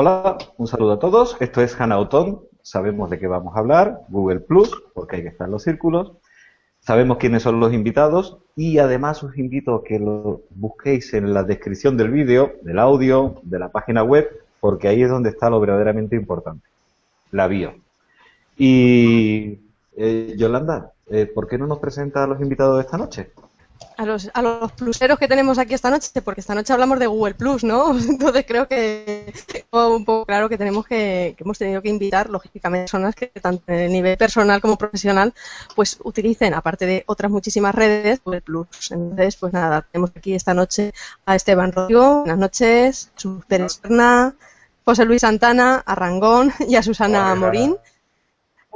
Hola, un saludo a todos. Esto es Hanautón. Sabemos de qué vamos a hablar, Google Plus, porque hay que estar en los círculos. Sabemos quiénes son los invitados y además os invito a que lo busquéis en la descripción del vídeo, del audio, de la página web, porque ahí es donde está lo verdaderamente importante, la bio. Y eh, Yolanda, eh, ¿por qué no nos presenta a los invitados de esta noche? A los, a los pluseros que tenemos aquí esta noche, porque esta noche hablamos de Google Plus, ¿no? Entonces creo que un poco claro que tenemos que, que hemos tenido que invitar, lógicamente, personas que tanto a nivel personal como profesional, pues utilicen, aparte de otras muchísimas redes, Google Plus. Entonces, pues nada, tenemos aquí esta noche a Esteban Rodrigo, buenas noches, Jesús Pérez José Luis Santana, a Rangón y a Susana Morín.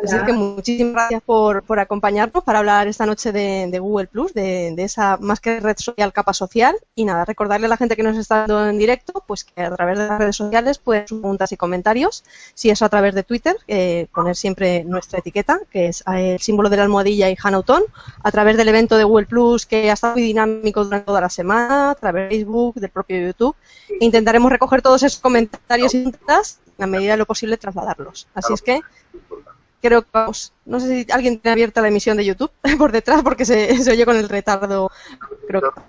Así que muchísimas gracias por, por, acompañarnos para hablar esta noche de, Google Plus, de, esa más que red social, capa social. Y nada, recordarle a la gente que nos está dando en directo, pues que a través de las redes sociales pueden preguntas y comentarios. Si es a través de Twitter, eh, poner siempre nuestra etiqueta, que es el símbolo de la almohadilla y Hanauton. A través del evento de Google Plus, que ha estado muy dinámico durante toda la semana, a través de Facebook, del propio YouTube. E intentaremos recoger todos esos comentarios y preguntas, a medida de lo posible, trasladarlos. Así es que creo que vamos, no sé si alguien tiene abierta la emisión de YouTube por detrás porque se, se oye con el retardo. Creo que,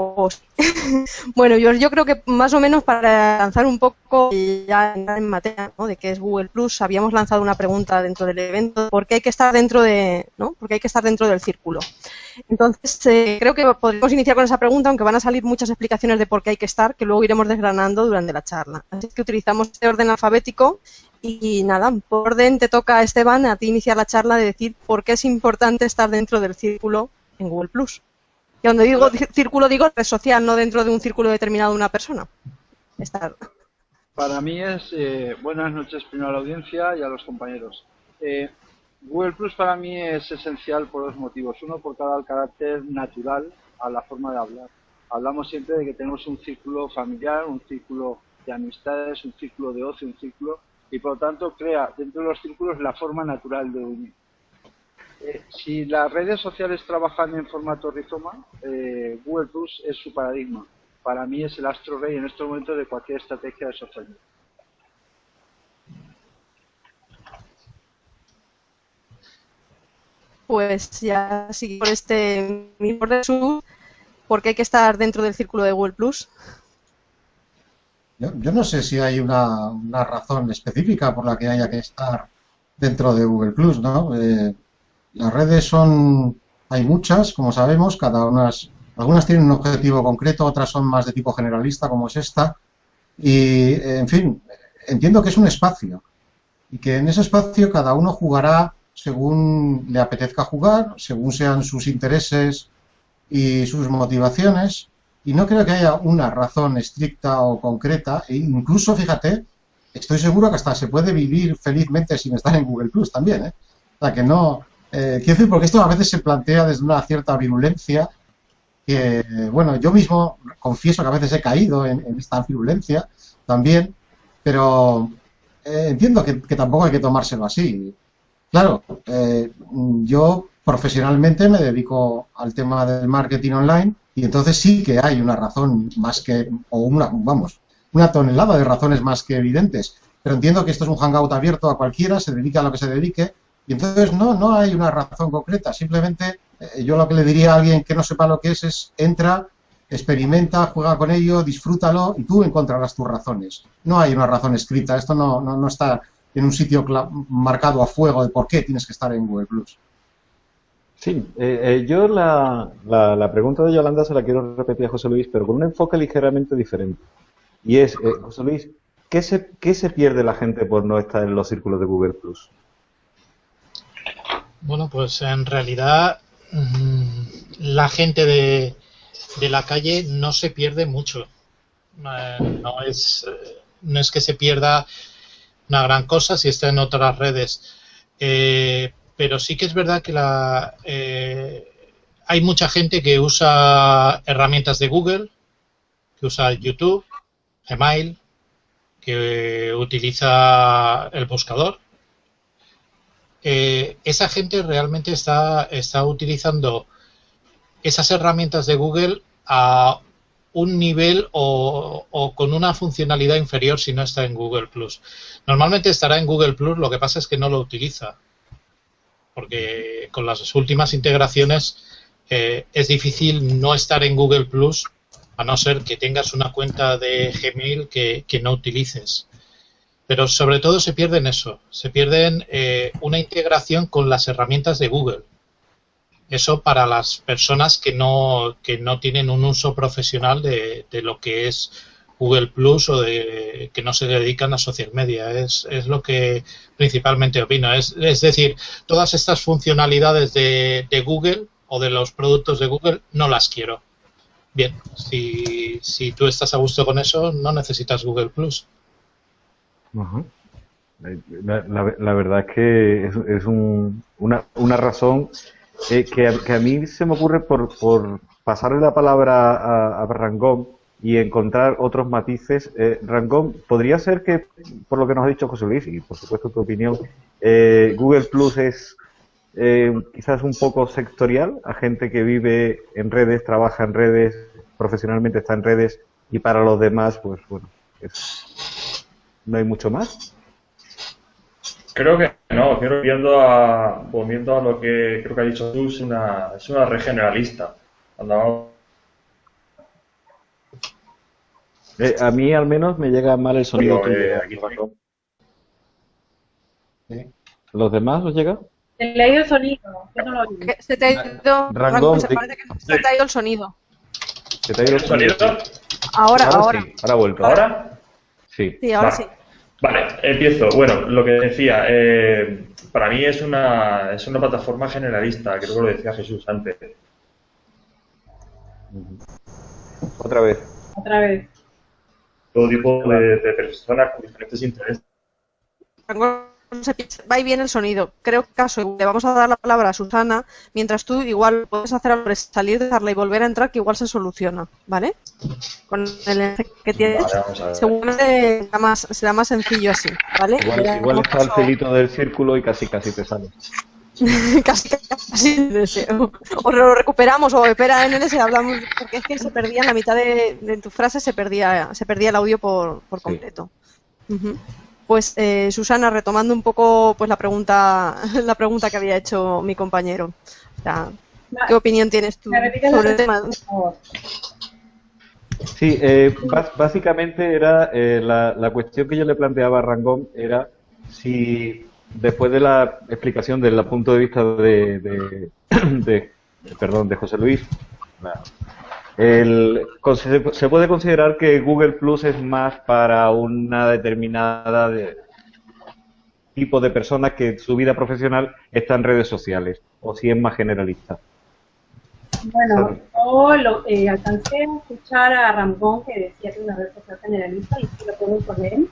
bueno, yo, creo que más o menos para lanzar un poco ya en materia de qué es Google Plus, habíamos lanzado una pregunta dentro del evento, ¿por qué hay que estar dentro de, ¿no? Porque hay que estar dentro del círculo. Entonces, eh, creo que podemos iniciar con esa pregunta, aunque van a salir muchas explicaciones de por qué hay que estar, que luego iremos desgranando durante la charla. Así que utilizamos este orden alfabético y nada, por orden te toca, Esteban, a ti iniciar la charla de decir por qué es importante estar dentro del círculo en Google Plus. Y cuando digo círculo, digo red social, no dentro de un círculo determinado de una persona. Para mí es, eh, buenas noches primero a la audiencia y a los compañeros. Eh, Google Plus para mí es esencial por dos motivos. Uno, por cada carácter natural a la forma de hablar. Hablamos siempre de que tenemos un círculo familiar, un círculo de amistades, un círculo de ocio, un círculo, y por lo tanto crea dentro de los círculos la forma natural de unir. Eh, si las redes sociales trabajan en formato rizoma, eh, Google Plus es su paradigma. Para mí es el astro rey en estos momentos de cualquier estrategia de social Pues ya sigue por este mismo resumen, ¿por qué hay que estar dentro del círculo de Google Plus? Yo, no sé si hay una, una, razón específica por la que haya que estar dentro de Google Plus, ¿no? Eh, las redes son, hay muchas, como sabemos, cada una, algunas tienen un objetivo concreto, otras son más de tipo generalista, como es esta, y, en fin, entiendo que es un espacio, y que en ese espacio cada uno jugará según le apetezca jugar, según sean sus intereses y sus motivaciones, y no creo que haya una razón estricta o concreta, e incluso, fíjate, estoy seguro que hasta se puede vivir felizmente sin estar en Google Plus también, ¿eh? O sea, que no, eh, quiero decir, porque esto a veces se plantea desde una cierta virulencia, que, bueno, yo mismo confieso que a veces he caído en, esta virulencia también, pero eh, entiendo que, tampoco hay que tomárselo así. Claro, eh, yo profesionalmente me dedico al tema del marketing online y entonces sí que hay una razón más que, o una, vamos, una tonelada de razones más que evidentes. Pero entiendo que esto es un hangout abierto a cualquiera, se dedique a lo que se dedique, y entonces no, no hay una razón concreta, simplemente eh, yo lo que le diría a alguien que no sepa lo que es es entra, experimenta, juega con ello, disfrútalo y tú encontrarás tus razones. No hay una razón escrita, esto no, no, está en un sitio marcado a fuego de por qué tienes que estar en Google Plus. Sí, eh, eh, yo la, la, pregunta de Yolanda se la quiero repetir a José Luis, pero con un enfoque ligeramente diferente. Y es, José Luis, ¿qué se, ¿qué se pierde la gente por no estar en los círculos de Google Plus? Bueno, pues en realidad mm, la gente de, la calle no se pierde mucho. Eh, no, es, eh, no es que se pierda una gran cosa si está en otras redes. Eh, pero sí que es verdad que la, hay mucha gente que usa herramientas de Google, que usa YouTube, Gmail, que utiliza el buscador eh, esa gente realmente está, está utilizando esas herramientas de Google a un nivel o, o, con una funcionalidad inferior si no está en Google Plus. Normalmente estará en Google Plus, lo que pasa es que no lo utiliza. Porque con las últimas integraciones eh, es difícil no estar en Google Plus a no ser que tengas una cuenta de Gmail que, que no utilices. Pero sobre todo se pierden eso, se pierden eh, una integración con las herramientas de Google. Eso para las personas que no, que no tienen un uso profesional de, de lo que es Google Plus o de que no se dedican a social media. Es, es lo que principalmente opino. Es, es decir, todas estas funcionalidades de, de, Google o de los productos de Google no las quiero. Bien, si, si tú estás a gusto con eso, no necesitas Google Plus. -huh. la, verdad es que es, es un, una, una razón eh, que, que, a mí se me ocurre por, por pasarle la palabra a, a Rangón y encontrar otros matices. Eh, Rangón, ¿podría ser que, por lo que nos ha dicho José Luis, y por supuesto tu opinión, eh, Google Plus es eh, quizás un poco sectorial a gente que vive en redes, trabaja en redes, profesionalmente está en redes y para los demás, pues bueno, es, no hay mucho más? Creo que no, creo viendo a, volviendo a lo que creo que ha dicho tú, es una, es una red generalista. Andamos eh, a mí al menos me llega mal el sonido. Pero, eh, aquí ¿Sí? ¿Los demás os llega? Se le ha ido el sonido. Yo no lo oí. Se te ha ido, Rangón, se, parece que se te ha ido el sonido. ¿Se te ha ido el sonido? Ahora, ahora. Sí, ahora ha vuelto. ¿Ahora? Sí. Sí, ahora sí. Vale, empiezo. Bueno, lo que decía, eh, para mí es una, es una plataforma generalista, creo que lo decía Jesús antes. Otra vez. Otra vez. Todo tipo de, de personas con diferentes intereses. Se piensa- Va y viene el sonido. Creo que caso, le vamos a dar la palabra a Susana, mientras tú igual puedes hacer de salir de darla y volver a entrar, que igual se soluciona, ¿vale? Con el enlace que tienes, Vale, seguramente será más, será más sencillo así, ¿vale? Igual, igual está el celito del círculo y casi casi te sale. casi, casi deseo. O lo recuperamos, o espera en ese hablamos, porque es que se perdía en la mitad de, de tu frase, se perdía, se perdía el audio por, por Sí. completo. Pues eh, Susana, retomando un poco pues la pregunta, la pregunta que había hecho mi compañero. O sea, ¿Qué opinión tienes tú ¿Me repites la sobre el tema? Sí, eh, básicamente era eh, la, la cuestión que yo le planteaba a Rangón era si después de la explicación del punto de vista de, de, de- perdón de José Luis, el- se, puede considerar que Google Plus es más para una determinada de- tipo de personas que su vida profesional está en redes sociales o si es más generalista. Bueno, yo lo, eh, alcancé a escuchar a Ramón que decía que una red social generalista y sí lo puedo con él.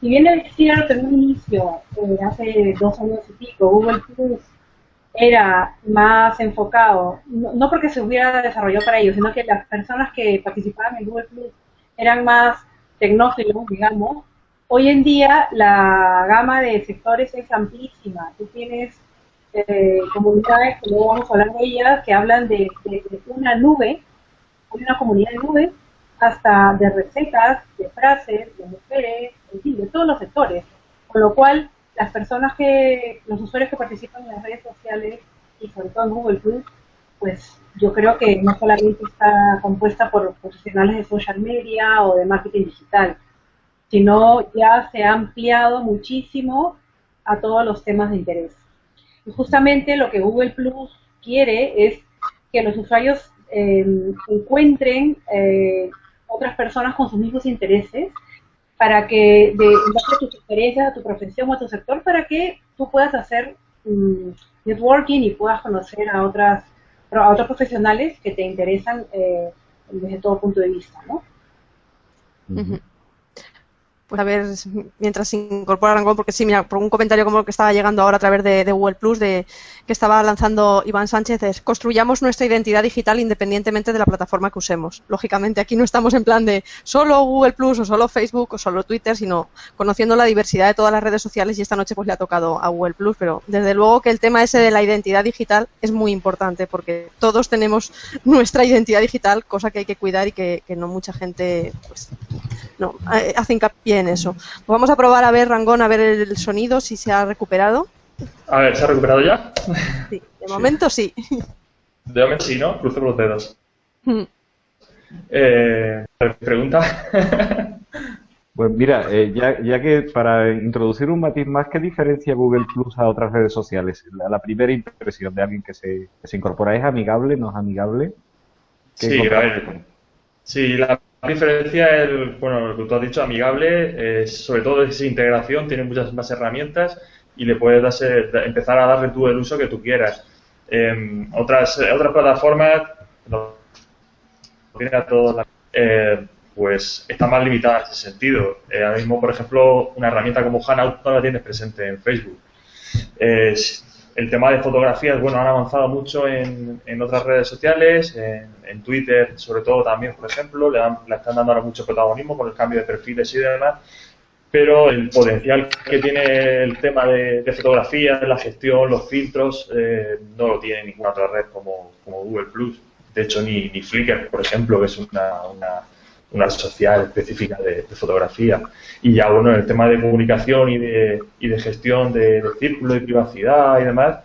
Si bien es cierto en un inicio, eh, hace dos años y pico, Google Plus era más enfocado, no, no porque se hubiera desarrollado para ello, sino que las personas que participaban en Google Plus eran más tecnófilos, digamos. Hoy en día la gama de sectores es amplísima. Tú tienes eh, comunidades, que luego vamos a hablar de ellas, que hablan de, de- de una nube, hay una comunidad de nube, hasta de recetas, de frases, de mujeres, en fin, de todos los sectores. Con lo cual, las personas que, los usuarios que participan en las redes sociales y sobre todo en Google Plus, pues yo creo que no solamente está compuesta por profesionales de social media o de marketing digital, sino ya se ha ampliado muchísimo a todos los temas de interés. Y justamente lo que Google Plus quiere es que los usuarios eh, encuentren eh, otras personas con sus mismos intereses para que, de, a tus experiencias, a tu profesión o a tu sector, para que tú puedas hacer mm, networking y puedas conocer a otras a otros profesionales que te interesan eh, desde todo punto de vista, ¿no? Pues a ver, mientras se incorpora Rangón, porque sí, mira, por un comentario como el que estaba llegando ahora a través de, Google Plus, de que estaba lanzando Iván Sánchez, es construyamos nuestra identidad digital independientemente de la plataforma que usemos. Lógicamente, aquí no estamos en plan de solo Google Plus o solo Facebook o solo Twitter, sino conociendo la diversidad de todas las redes sociales y esta noche pues le ha tocado a Google Plus, pero desde luego que el tema ese de la identidad digital es muy importante porque todos tenemos nuestra identidad digital, cosa que hay que cuidar y que, no mucha gente pues, no, eh, hace hincapié en eso. Pues vamos a probar a ver, Rangón, a ver el sonido, si se ha recuperado. A ver, ¿se ha recuperado ya? Sí, de momento sí. De momento sí, ¿no? Cruzo los dedos. Hmm. Eh, ¿Pregunta? Pues mira, eh, ya, que para introducir un matiz más, ¿qué diferencia Google Plus a otras redes sociales? La, primera impresión de alguien que se, se, incorpora es amigable, no es amigable. Sí, a ver, sí, la diferencia es, bueno, lo que tú has dicho, amigable, sobre todo es integración, tiene muchas más herramientas y le puedes empezar a darle tú el uso que tú quieras. Eh, otras, otras plataformas, eh, pues está más limitada en ese sentido. Eh, ahora mismo, por ejemplo, una herramienta como Hanout no la tienes presente en Facebook. El tema de fotografías, bueno, han avanzado mucho en, en otras redes sociales, en, Twitter sobre todo también, por ejemplo, le, le, están dando ahora mucho protagonismo con el cambio de perfiles y demás, pero el potencial que tiene el tema de, de fotografía, la gestión, los filtros, eh, no lo tiene ninguna otra red como, como Google Plus. De hecho, ni, ni Flickr, por ejemplo, que es una, una, una social específica de, fotografía. Y ya, bueno, el tema de comunicación y de, y de gestión de, círculo y privacidad y demás,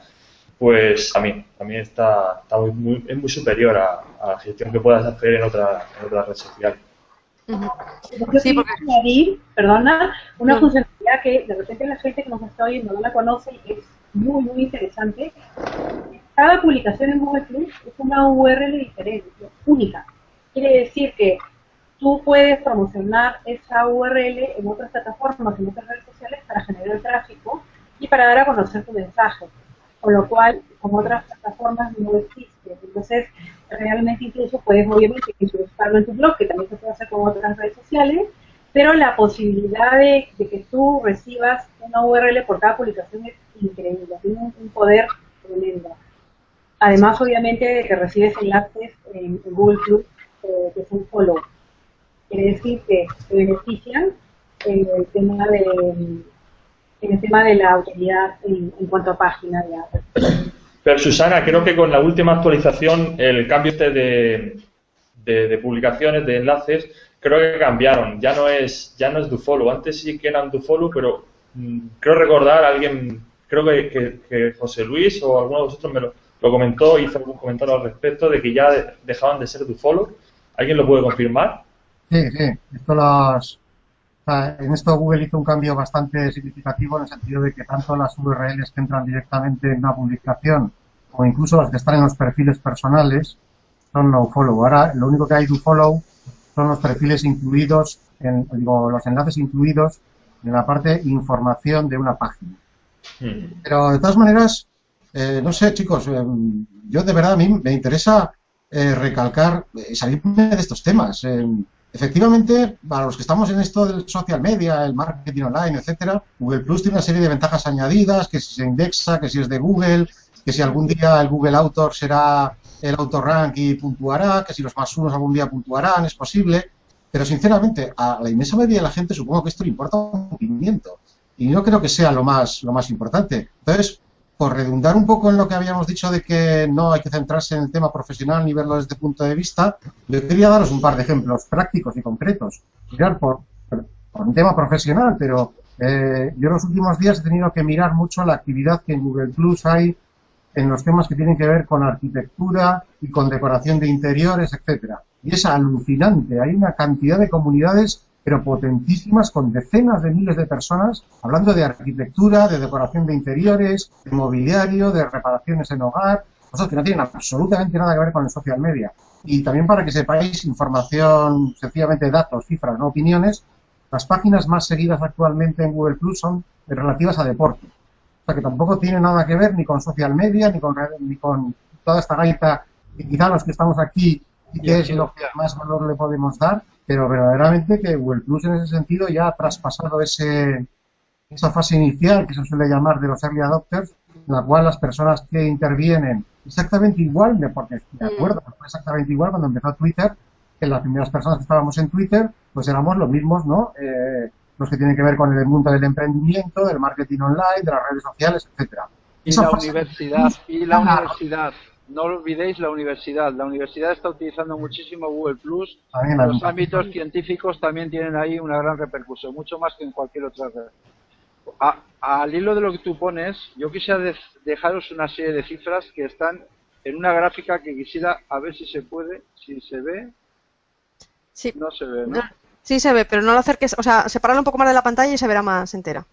pues a mí, a mí está, está muy, es muy superior a, a, la gestión que puedas hacer en otra, en otra red social. sí, porque... añadir, perdona, una funcionalidad que de repente la gente que nos está oyendo no la conoce y que es muy, muy interesante. Cada publicación en Google Plus es una URL diferente, única. Quiere decir que tú puedes promocionar esa URL en otras plataformas, en otras redes sociales para generar tráfico y para dar a conocer tu mensaje. Con lo cual, con otras plataformas no existe. Entonces, realmente incluso puedes obviamente incrustarlo en tu blog, que también se puede hacer con otras redes sociales, pero la posibilidad de, que tú recibas una URL por cada publicación es increíble, tiene un, poder tremendo. Además, obviamente, de que recibes enlaces en, Google Plus eh, que son follow. Quiere decir que te benefician en el tema de, en el tema de la autoridad en, cuanto a página. Pero Susana, creo que con la última actualización, el cambio este de, de, publicaciones, de enlaces, creo que cambiaron. Ya no es ya no es DoFollow. Antes sí que eran DoFollow, pero mm, creo recordar alguien, creo que, que, José Luis o alguno de vosotros me lo, comentó, hizo algún comentario al respecto de que ya dejaban de ser DoFollow. ¿Alguien lo puede confirmar? Sí, sí. Esto las, en esto Google hizo un cambio bastante significativo en el sentido de que tanto las URLs que entran directamente en una publicación o incluso las que están en los perfiles personales son no follow. Ahora lo único que hay do follow son los perfiles incluidos, en, digo, los enlaces incluidos en la parte información de una página. Hmm. Pero de todas maneras, eh, no sé chicos, eh, yo de verdad a mí me interesa eh, recalcar, salirme de estos temas. Efectivamente, para los que estamos en esto del social media, el marketing online, etcétera, Google Plus tiene una serie de ventajas añadidas, que si se indexa, que si es de Google, que si algún día el Google Autor será el Autorank y puntuará, que si los más unos algún día puntuarán, es posible, pero sinceramente a la inmensa mayoría de la gente supongo que esto le importa un pimiento y no creo que sea lo más lo más importante. Entonces, por redundar un poco en lo que habíamos dicho de que no hay que centrarse en el tema profesional ni verlo desde este punto de vista, yo quería daros un par de ejemplos prácticos y concretos. Mirar por, por un tema profesional, pero eh, yo en los últimos días he tenido que mirar mucho la actividad que en Google Plus hay en los temas que tienen que ver con arquitectura y con decoración de interiores, etcétera. Y es alucinante. Hay una cantidad de comunidades pero potentísimas, con decenas de miles de personas, hablando de arquitectura, de decoración de interiores, de mobiliario, de reparaciones en hogar, cosas que no tienen absolutamente nada que ver con el social media. Y también para que sepáis información, sencillamente datos, cifras, no opiniones, las páginas más seguidas actualmente en Google Plus son relativas a deporte. O sea que tampoco tiene nada que ver ni con social media, ni con, ni con toda esta gaita, y quizá los que estamos aquí, y que es lo que más valor le podemos dar, pero verdaderamente que Google Plus en ese sentido ya ha traspasado ese, esa fase inicial que se suele llamar de los early adopters, en la cual las personas que intervienen exactamente igual, porque de Mm. acuerdo, fue exactamente igual cuando empezó Twitter, que las primeras personas que estábamos en Twitter, pues éramos los mismos, ¿no? Eh, los que tienen que ver con el mundo del emprendimiento, del marketing online, de las redes sociales, etcétera. Y Esa la fase- universidad, y la Ah, universidad. No olvidéis la universidad. La universidad está utilizando muchísimo Google Plus. Los ámbitos científicos también tienen ahí una gran repercusión, mucho más que en cualquier otra red. A- al hilo de lo que tú pones, yo quisiera de- dejaros una serie de cifras que están en una gráfica que quisiera a ver si se puede, si se ve, Sí, no se ve, ¿no? sí se ve, pero no lo acerques, o sea, separarlo un poco más de la pantalla y se verá más entera.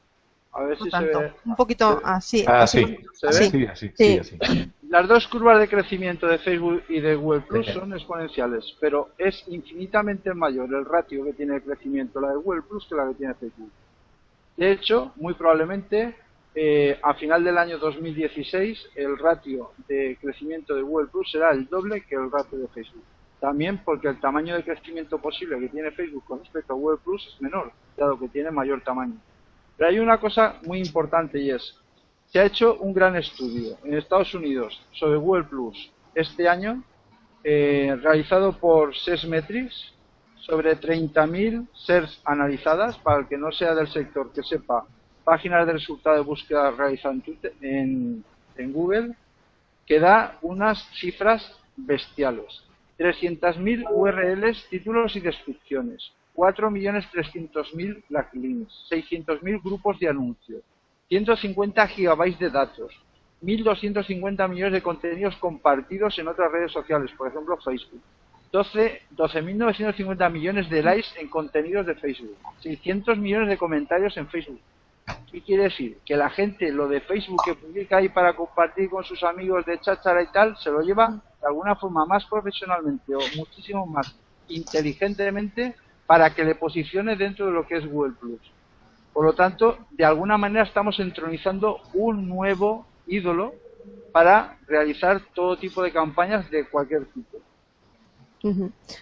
A ver No si se ve. un poquito así. Ah, así. sí. ¿Se ve? así. Sí, así, Sí. sí, así. Las dos curvas de crecimiento de Facebook y de Google Plus son exponenciales, pero es infinitamente mayor el ratio que tiene de crecimiento la de Google Plus que la que tiene Facebook. De hecho, muy probablemente eh, a final del año 2016 el ratio de crecimiento de Google Plus será el doble que el ratio de Facebook. También porque el tamaño de crecimiento posible que tiene Facebook con respecto a Google Plus es menor, dado que tiene mayor tamaño. Pero hay una cosa muy importante y es, se ha hecho un gran estudio en Estados Unidos sobre Google Plus este año, eh, realizado por Sesmetrics, sobre 30.000 SERS analizadas, para el que no sea del sector que sepa, páginas de resultados de búsqueda realizadas en Google, que da unas cifras bestiales. 300.000 URLs, títulos y descripciones, 4.300.000 backlinks, 600.000 grupos de anuncios, 150 gigabytes de datos, 1.250 millones de contenidos compartidos en otras redes sociales, por ejemplo Facebook, 12 12.950 millones de likes en contenidos de Facebook, 600 millones de comentarios en Facebook. ¿Qué quiere decir? Que la gente lo de Facebook que publica ahí para compartir con sus amigos de cháchara y tal, se lo lleva de alguna forma más profesionalmente o muchísimo más inteligentemente para que le posicione dentro de lo que es Google Plus. Por lo tanto, de alguna manera estamos entronizando un nuevo ídolo para realizar todo tipo de campañas de cualquier tipo.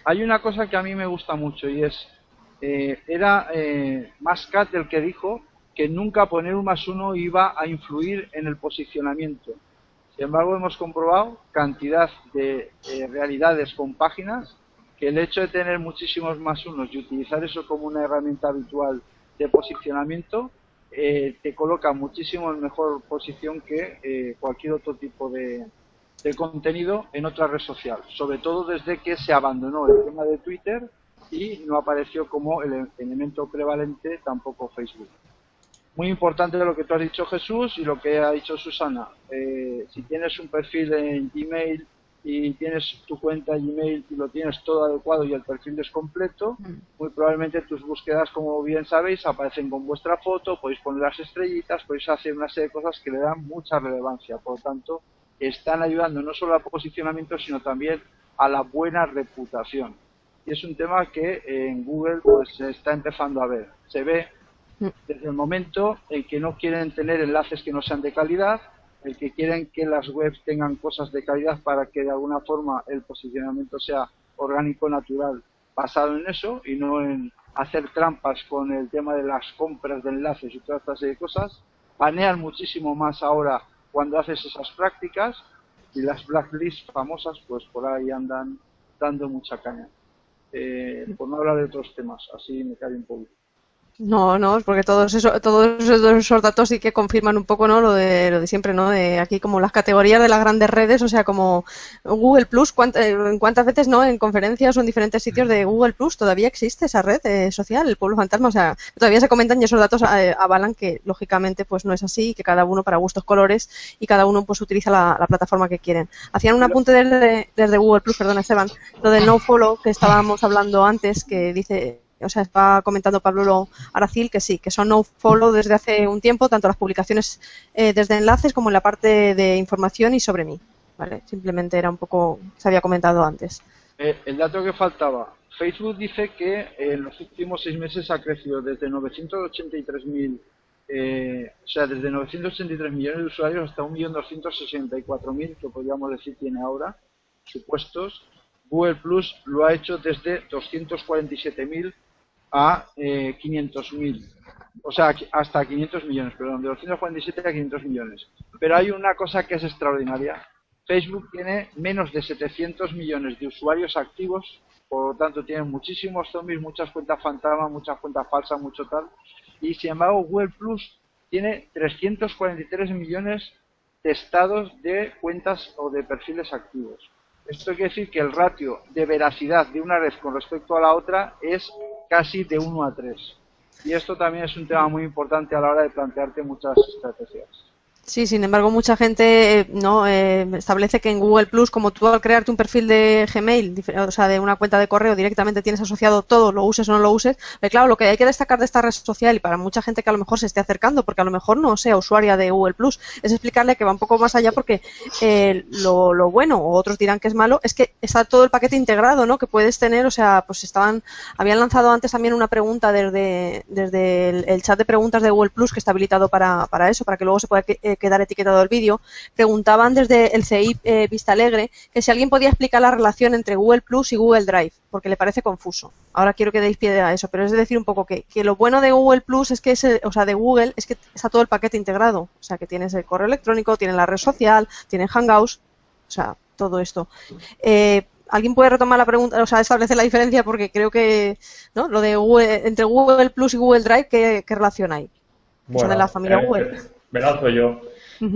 Hay una cosa que a mí me gusta mucho y es, eh, era eh, Mascat el que dijo que nunca poner un más uno iba a influir en el posicionamiento. Sin embargo, hemos comprobado cantidad de eh, realidades con páginas que el hecho de tener muchísimos más unos y utilizar eso como una herramienta habitual de posicionamiento eh, te coloca muchísimo en mejor posición que eh, cualquier otro tipo de, de contenido en otra red social, sobre todo desde que se abandonó el tema de Twitter y no apareció como el elemento prevalente tampoco Facebook. Muy importante lo que tú has dicho Jesús y lo que ha dicho Susana. Eh, si tienes un perfil en Gmail y tienes tu cuenta Gmail y lo tienes todo adecuado y el perfil es completo, muy probablemente tus búsquedas, como bien sabéis, aparecen con vuestra foto, podéis poner las estrellitas, podéis hacer una serie de cosas que le dan mucha relevancia. Por lo tanto, están ayudando no solo al posicionamiento, sino también a la buena reputación. Y es un tema que en Google pues se está empezando a ver. Se ve desde el momento en que no quieren tener enlaces que no sean de calidad, el que quieren que las webs tengan cosas de calidad para que de alguna forma el posicionamiento sea orgánico, natural, basado en eso y no en hacer trampas con el tema de las compras de enlaces y todas estas serie de cosas. Banean muchísimo más ahora cuando haces esas prácticas y las blacklists famosas pues por ahí andan dando mucha caña. Eh, por no hablar de otros temas, así me cae un poco. No, no, porque todos eso, todos esos datos sí que confirman un poco, ¿no? Lo de, lo de siempre, ¿no? De aquí como las categorías de las grandes redes, o sea, como Google Plus, ¿cuánt- eh, ¿en cuántas veces, no? En conferencias o en diferentes sitios de Google Plus todavía existe esa red eh, social, el pueblo fantasma, o sea, todavía se comentan y esos datos eh, avalan que lógicamente pues no es así, que cada uno para gustos colores y cada uno pues utiliza la, la plataforma que quieren. Hacían un apunte desde, desde Google Plus, perdona Esteban, lo del no follow que estábamos hablando antes, que dice o sea, está comentando Pablo Aracil que sí, que son no follow desde hace un tiempo, tanto las publicaciones eh, desde enlaces como en la parte de información y sobre mí. ¿vale? Simplemente era un poco, se había comentado antes. Eh, el dato que faltaba. Facebook dice que en los últimos seis meses ha crecido desde 983.000, eh, o sea, desde 983 millones de usuarios hasta 1.264.000, que podríamos decir tiene ahora, supuestos, Google Plus lo ha hecho desde 247.000 a eh, 500.000. O sea, hasta 500 millones, perdón, de 247 a 500 millones. Pero hay una cosa que es extraordinaria. Facebook tiene menos de 700 millones de usuarios activos, por lo tanto tiene muchísimos zombies, muchas cuentas fantasma, muchas cuentas falsas, mucho tal. Y sin embargo, Google Plus tiene 343 millones de estados de cuentas o de perfiles activos. Esto quiere decir que el ratio de veracidad de una red con respecto a la otra es casi de 1 a 3. Y esto también es un tema muy importante a la hora de plantearte muchas estrategias. Sí, sin embargo, mucha gente eh, no eh, establece que en Google Plus, como tú al crearte un perfil de Gmail, o sea, de una cuenta de correo, directamente tienes asociado todo, lo uses o no lo uses. Pero claro, lo que hay que destacar de esta red social y para mucha gente que a lo mejor se esté acercando, porque a lo mejor no sea usuaria de Google Plus, es explicarle que va un poco más allá porque eh, lo, lo, bueno, o otros dirán que es malo, es que está todo el paquete integrado, ¿no? Que puedes tener, o sea, pues estaban, habían lanzado antes también una pregunta desde, el, chat de preguntas de Google Plus que está habilitado para, para eso, para que luego se pueda quedar etiquetado el vídeo, preguntaban desde el CI eh, Vista Alegre que si alguien podía explicar la relación entre Google Plus y Google Drive, porque le parece confuso. Ahora quiero que deis pie a eso, pero es decir un poco que, que lo bueno de Google Plus es que es, o sea, de Google es que está todo el paquete integrado, o sea, que tienes el correo electrónico, tienes la red social, tienes Hangouts, o sea, todo esto. Eh, ¿Alguien puede retomar la pregunta, o sea, establecer la diferencia? Porque creo que, ¿no? Lo de Google, entre Google Plus y Google Drive, ¿qué, qué relación hay? Bueno, Son de la familia eh, Google. Me lanzo yo.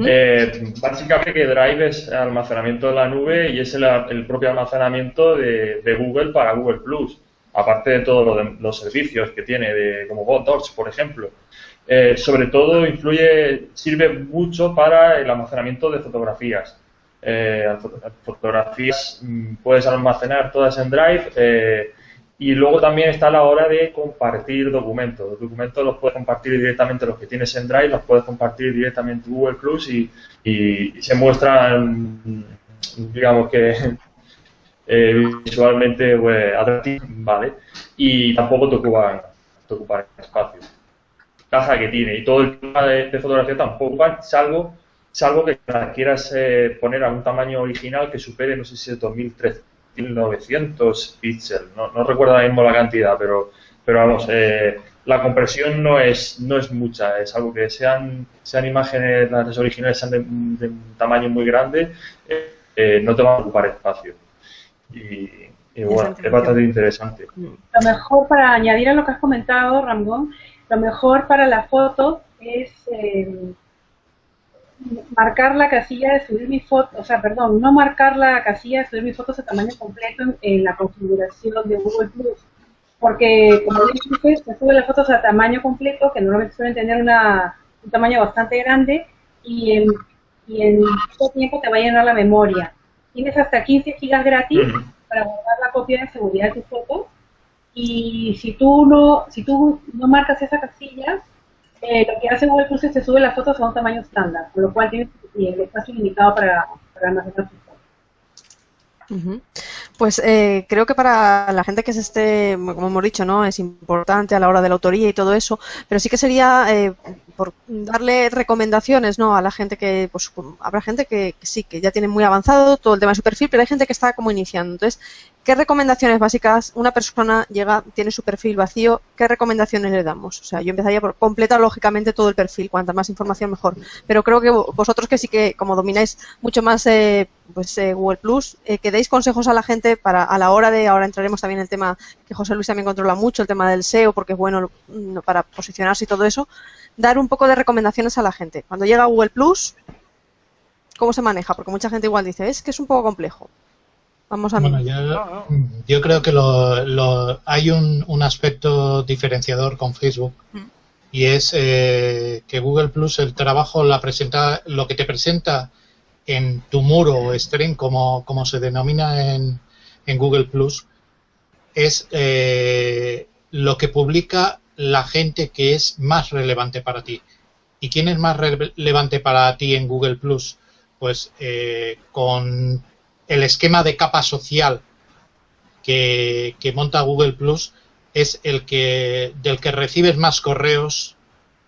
Eh, básicamente que Drive es almacenamiento de la nube y es el, el propio almacenamiento de, de, Google para Google Plus, aparte de todos lo los servicios que tiene, de, como Docs, por ejemplo. Eh, sobre todo influye, sirve mucho para el almacenamiento de fotografías. Eh, fotografías mm, puedes almacenar todas en Drive y luego también está la hora de compartir documentos. Los documentos los puedes compartir directamente los que tienes en Drive, los puedes compartir directamente en Google Plus y, se muestran, digamos que eh, visualmente pues, atractivos, ¿vale? Y tampoco te ocupan, te ocupan espacio. Caja que tiene y todo el tema de, fotografía tampoco, salvo, salvo que quieras eh, poner a un tamaño original que supere, no sé si es 2013 1900 píxeles, no, no, recuerdo ahora mismo la cantidad, pero, pero vamos, eh, la compresión no es, no es mucha, es algo que sean, sean imágenes, las originales sean de, de un tamaño muy grande, eh, eh, no te van a ocupar espacio. Y, y bueno, es bastante interesante. Lo mejor para añadir a lo que has comentado, Ramón, lo mejor para la foto es marcar la casilla de subir mi foto, o sea, perdón, no marcar la casilla de subir mis fotos a tamaño completo en, en la configuración de Google Plus. Porque, como dices, se suben las fotos a tamaño completo, que normalmente suelen tener una, un tamaño bastante grande, y en, y en poco tiempo te va a llenar la memoria. Tienes hasta 15 gigas gratis para guardar la copia de seguridad de tus fotos, y si tú no, si tú no marcas esa casilla, eh, lo que hace Google Plus es que sube las fotos a un tamaño estándar, con lo cual tienes el espacio limitado para, para almacenar -huh. Pues eh, creo que para la gente que se esté, como hemos dicho, no es importante a la hora de la autoría y todo eso, pero sí que sería eh, por darle recomendaciones, no, a la gente que, pues, habrá gente que, sí, que ya tiene muy avanzado todo el tema de su perfil, pero hay gente que está como iniciando. Entonces, ¿qué recomendaciones básicas una persona llega, tiene su perfil vacío, qué recomendaciones le damos? O sea, yo empezaría por completar lógicamente todo el perfil, cuanta más información mejor. Pero creo que vosotros que sí que, como domináis mucho más eh, pues eh, Google Plus, eh, que deis consejos a la gente para a la hora de, ahora entraremos también en el tema que José Luis también controla mucho, el tema del SEO, porque es bueno para posicionarse y todo eso, dar un poco de recomendaciones a la gente. Cuando llega a Google Plus, ¿cómo se maneja? Porque mucha gente igual dice, es que es un poco complejo. Vamos a bueno, yo, yo, creo que lo, lo, hay un, un, aspecto diferenciador con Facebook mm. y es eh, que Google Plus el trabajo la presenta lo que te presenta en tu muro o stream como, como se denomina en, en Google Plus es eh, lo que publica la gente que es más relevante para ti. ¿Y quién es más relevante para ti en Google Plus? Pues eh, con el esquema de capa social que, que, monta Google Plus es el que del que recibes más correos,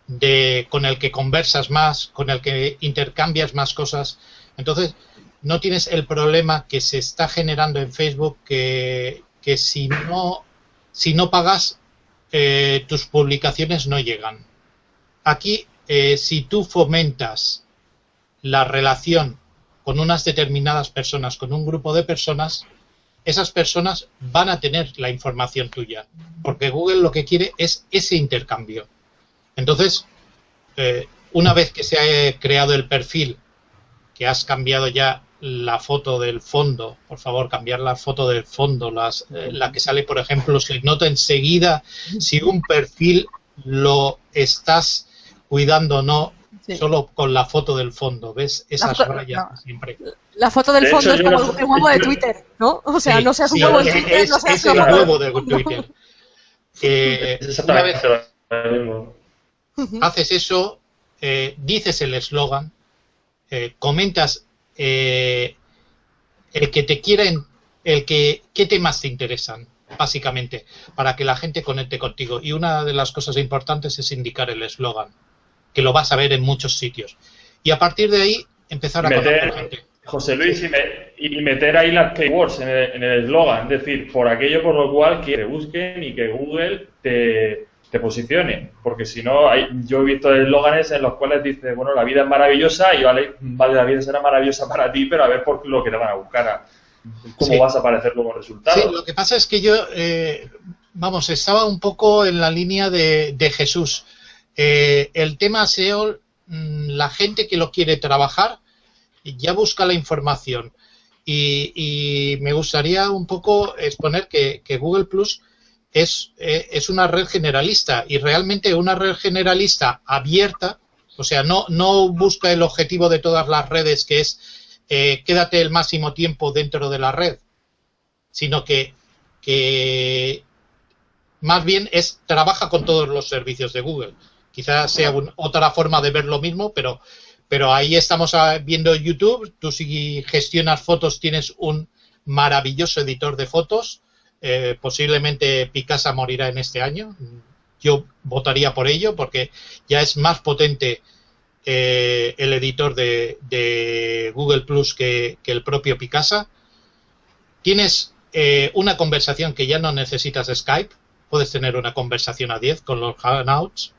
de, con el que conversas más, con el que intercambias más cosas. Entonces, no tienes el problema que se está generando en Facebook que, que si no si no pagas eh, tus publicaciones no llegan. Aquí, eh, si tú fomentas la relación con unas determinadas personas, con un grupo de personas, esas personas van a tener la información tuya, porque Google lo que quiere es ese intercambio. Entonces, eh, una vez que se ha creado el perfil, que has cambiado ya la foto del fondo, por favor, cambiar la foto del fondo, las, eh, la que sale, por ejemplo, se nota enseguida si un perfil lo estás cuidando o no, solo con la foto del fondo, ¿ves? Esas rayas siempre. La foto del fondo es como el huevo de Twitter, ¿no? O sea, no seas un huevo de Twitter, es, no seas el huevo de Twitter. Que una vez haces eso, eh, dices el eslogan, eh, comentas eh, el que te quieren, el que, qué temas te interesan, básicamente, para que la gente conecte contigo. Y una de las cosas importantes es indicar el eslogan, que lo vas a ver en muchos sitios. Y a partir de ahí, empezar a meter, gente. José Luis, y, meter ahí las keywords en el eslogan, es decir, por aquello por lo cual que te busquen y que Google te, te posicione, porque si no, hay, yo he visto eslóganes en los cuales dice, bueno, la vida es maravillosa y vale, vale, la vida será maravillosa para ti, pero a ver por lo que te van a buscar, cómo vas a aparecer como resultado. Sí, lo que pasa es que yo, eh, vamos, estaba un poco en la línea de, Jesús. Eh, el tema SEO, mm, la gente que lo quiere trabajar ya busca la información. Y, me gustaría un poco exponer que, que Google Plus es, eh, es una red generalista y realmente una red generalista abierta, o sea, no, no busca el objetivo de todas las redes que es eh, quédate el máximo tiempo dentro de la red, sino que, que más bien es trabaja con todos los servicios de Google. Quizás sea otra forma de ver lo mismo, pero, pero ahí estamos viendo YouTube. Tú si gestionas fotos tienes un maravilloso editor de fotos eh, posiblemente Picasa morirá en este año. Yo votaría por ello porque ya es más potente eh, el editor de, Google Plus que, el propio Picasa. Tienes eh, una conversación que ya no necesitas Skype. Puedes tener una conversación a 10 con los Hangouts.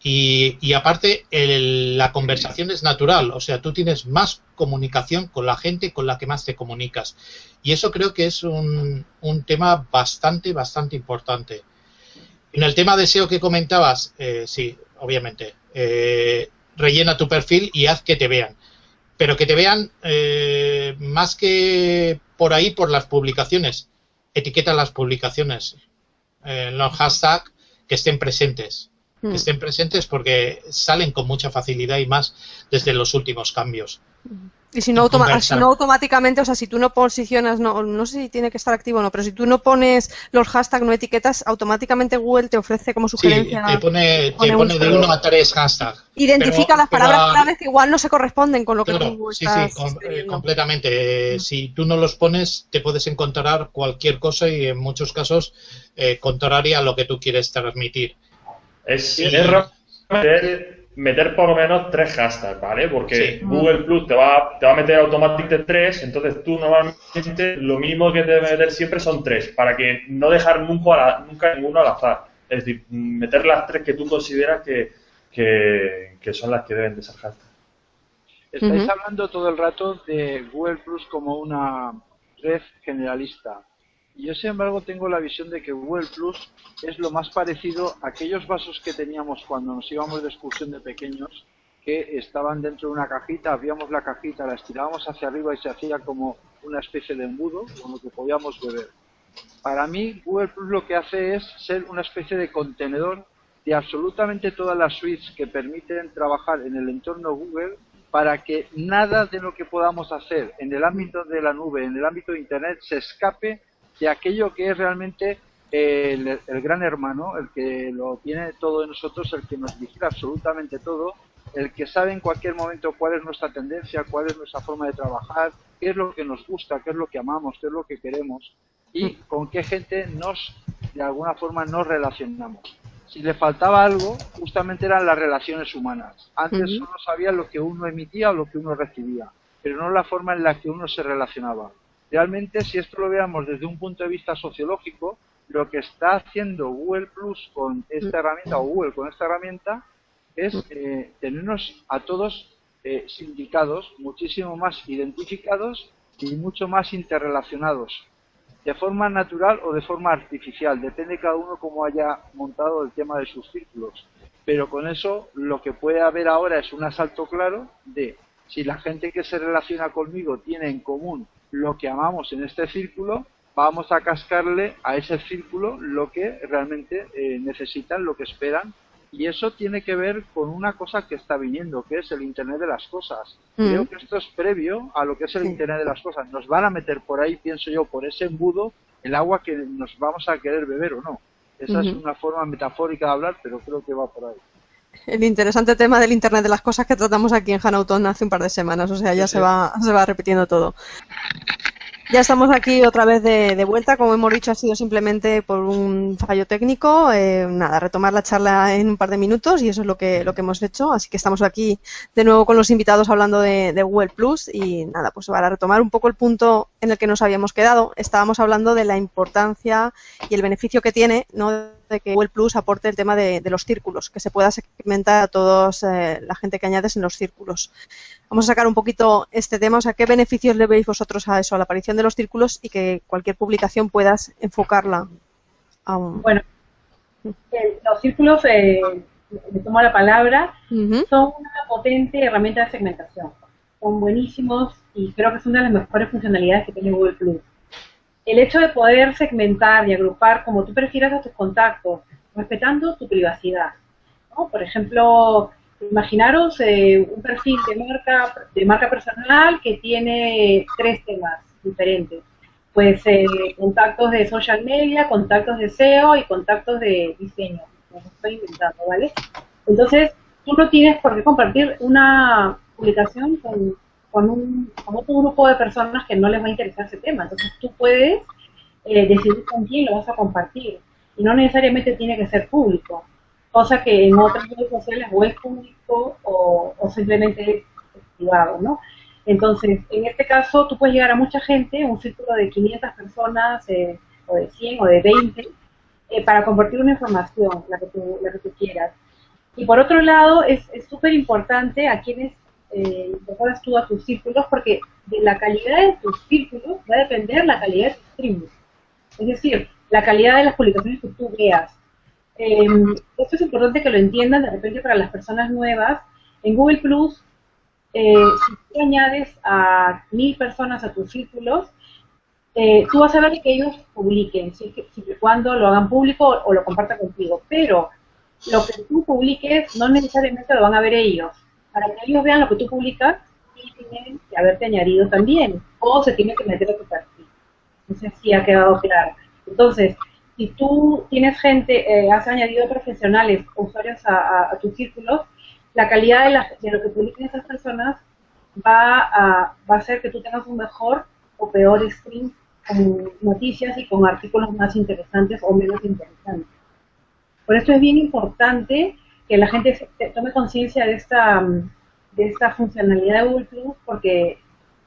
Y, aparte, la conversación es natural, o sea, tú tienes más comunicación con la gente con la que más te comunicas. Y eso creo que es un, tema bastante, bastante importante. En el tema de SEO que comentabas, eh, sí, obviamente, eh, rellena tu perfil y haz que te vean. Pero que te vean eh, más que por ahí, por las publicaciones. Etiqueta las publicaciones, los hashtags que estén presentes que mm. estén presentes porque salen con mucha facilidad y más desde los últimos cambios. Y si no, automáticamente, o sea, si tú no posicionas, no, no sé si tiene que estar activo o no, pero si tú no pones los hashtags, no etiquetas, automáticamente Google te ofrece como sugerencia. Sí, te pone, te pone de uno a tres hashtags. Identifica las palabras claves que igual no se corresponden con lo que tú sí, Sí, eh, completamente. Mm. si tú no los pones, te puedes encontrar cualquier cosa y en muchos casos eh, contraria a lo que tú quieres transmitir. Es, meter, por lo menos tres hashtags, ¿vale? Porque Google Plus te va, te va a meter automáticamente tres, entonces tú normalmente lo mismo que te debe meter siempre son tres, para que no dejar nunca, nunca ninguno al azar. Es decir, meter las tres que tú consideras que, que, son las que deben de ser hashtags. Estáis hablando todo el rato de Google Plus como una red generalista. Yo, sin embargo, tengo la visión de que Google Plus es lo más parecido a aquellos vasos que teníamos cuando nos íbamos de excursión de pequeños, que estaban dentro de una cajita, abríamos la cajita, la estirábamos hacia arriba y se hacía como una especie de embudo con lo que podíamos beber. Para mí, Google Plus lo que hace es ser una especie de contenedor de absolutamente todas las suites que permiten trabajar en el entorno Google para que nada de lo que podamos hacer en el ámbito de la nube, en el ámbito de Internet, se escape de aquello que es realmente el, gran hermano, el que lo tiene todo de nosotros, el que nos vigila absolutamente todo, el que sabe en cualquier momento cuál es nuestra tendencia, cuál es nuestra forma de trabajar, qué es lo que nos gusta, qué es lo que amamos, qué es lo que queremos y con qué gente nos, de alguna forma, nos relacionamos. Si le faltaba algo, justamente eran las relaciones humanas. Antes solo sabía lo que uno emitía o lo que uno recibía. pero no la forma en la que uno se relacionaba. Realmente, si esto lo veamos desde un punto de vista sociológico, lo que está haciendo Google Plus con esta herramienta o Google con esta herramienta es eh, tenernos a todos eh, sindicados, muchísimo más identificados y mucho más interrelacionados, de forma natural o de forma artificial, depende cada uno cómo haya montado el tema de sus círculos. Pero con eso lo que puede haber ahora es un asalto claro de si la gente que se relaciona conmigo tiene en común lo que amamos en este círculo, vamos a cascarle a ese círculo lo que realmente eh, necesitan, lo que esperan. Y eso tiene que ver con una cosa que está viniendo, que es el Internet de las Cosas. Mm. Creo que esto es previo a lo que es el Internet de las Cosas. Nos van a meter por ahí, pienso yo, por ese embudo, el agua que nos vamos a querer beber o no. Esa es una forma metafórica de hablar, pero creo que va por ahí el interesante tema del Internet de las cosas que tratamos aquí en Hanauton hace un par de semanas, o sea, ya se va, se va repitiendo todo. Ya estamos aquí otra vez de, vuelta. Como hemos dicho, ha sido simplemente por un fallo técnico. Eh, nada, retomar la charla en un par de minutos y eso es lo que, lo que hemos hecho. Así que estamos aquí de nuevo con los invitados hablando de, de Google Plus y nada, pues para retomar un poco el punto en el que nos habíamos quedado, estábamos hablando de la importancia y el beneficio que tiene, ¿no? De que Google Plus aporte el tema de, los círculos, que se pueda segmentar a todos eh, la gente que añades en los círculos. Vamos a sacar un poquito este tema, o sea, ¿qué beneficios le veis vosotros a eso, a la aparición de los círculos y que cualquier publicación puedas enfocarla a un... Bueno, eh, los círculos, eh, me tomo la palabra, son una potente herramienta de segmentación. Son buenísimos y creo que son una de las mejores funcionalidades que tiene Google Plus el hecho de poder segmentar y agrupar como tú prefieras a tus contactos, respetando tu privacidad. Por ejemplo, imaginaros eh, un perfil de marca, de marca personal que tiene tres temas diferentes. Pues contactos de social media, contactos de SEO y contactos de diseño. Como estoy inventando, ¿vale? Entonces, tú no tienes por qué compartir una publicación con con, un, con otro grupo de personas que no les va a interesar ese tema. Entonces tú puedes eh, decidir con quién lo vas a compartir y no necesariamente tiene que ser público, cosa que en otras redes sociales o es público o, simplemente es privado, ¿no? Entonces, en este caso, tú puedes llegar a mucha gente, un círculo de 500 personas, eh, o de 100, o de 20, eh, para compartir una información, la que, tú, la que tú quieras. Y por otro lado, es súper importante a quienes eh, tú a tus círculos, porque de la calidad de tus círculos va a depender la calidad de tus streams. Es decir, la calidad de las publicaciones que tú veas. Em, esto es importante que lo entiendan de repente para las personas nuevas. En Google Plus, eh, si tú añades a mil personas a tus círculos, eh, tú vas a ver que ellos publiquen, siempre y cuando lo hagan público o lo compartan contigo. Pero lo que tú publiques no necesariamente lo van a ver ellos para que ellos vean lo que tú publicas, y tienen que haberte añadido también, o se tiene que meter a tu perfil. No sé si ha quedado claro. Entonces, si tú tienes gente, eh, has añadido profesionales usuarios a, tus círculos, la calidad de, lo que publiquen esas personas va a, va a hacer que tú tengas un mejor o peor stream con noticias y con artículos más interesantes o menos interesantes. Por eso es bien importante que la gente tome conciencia de esta, de esta funcionalidad de Google Plus, porque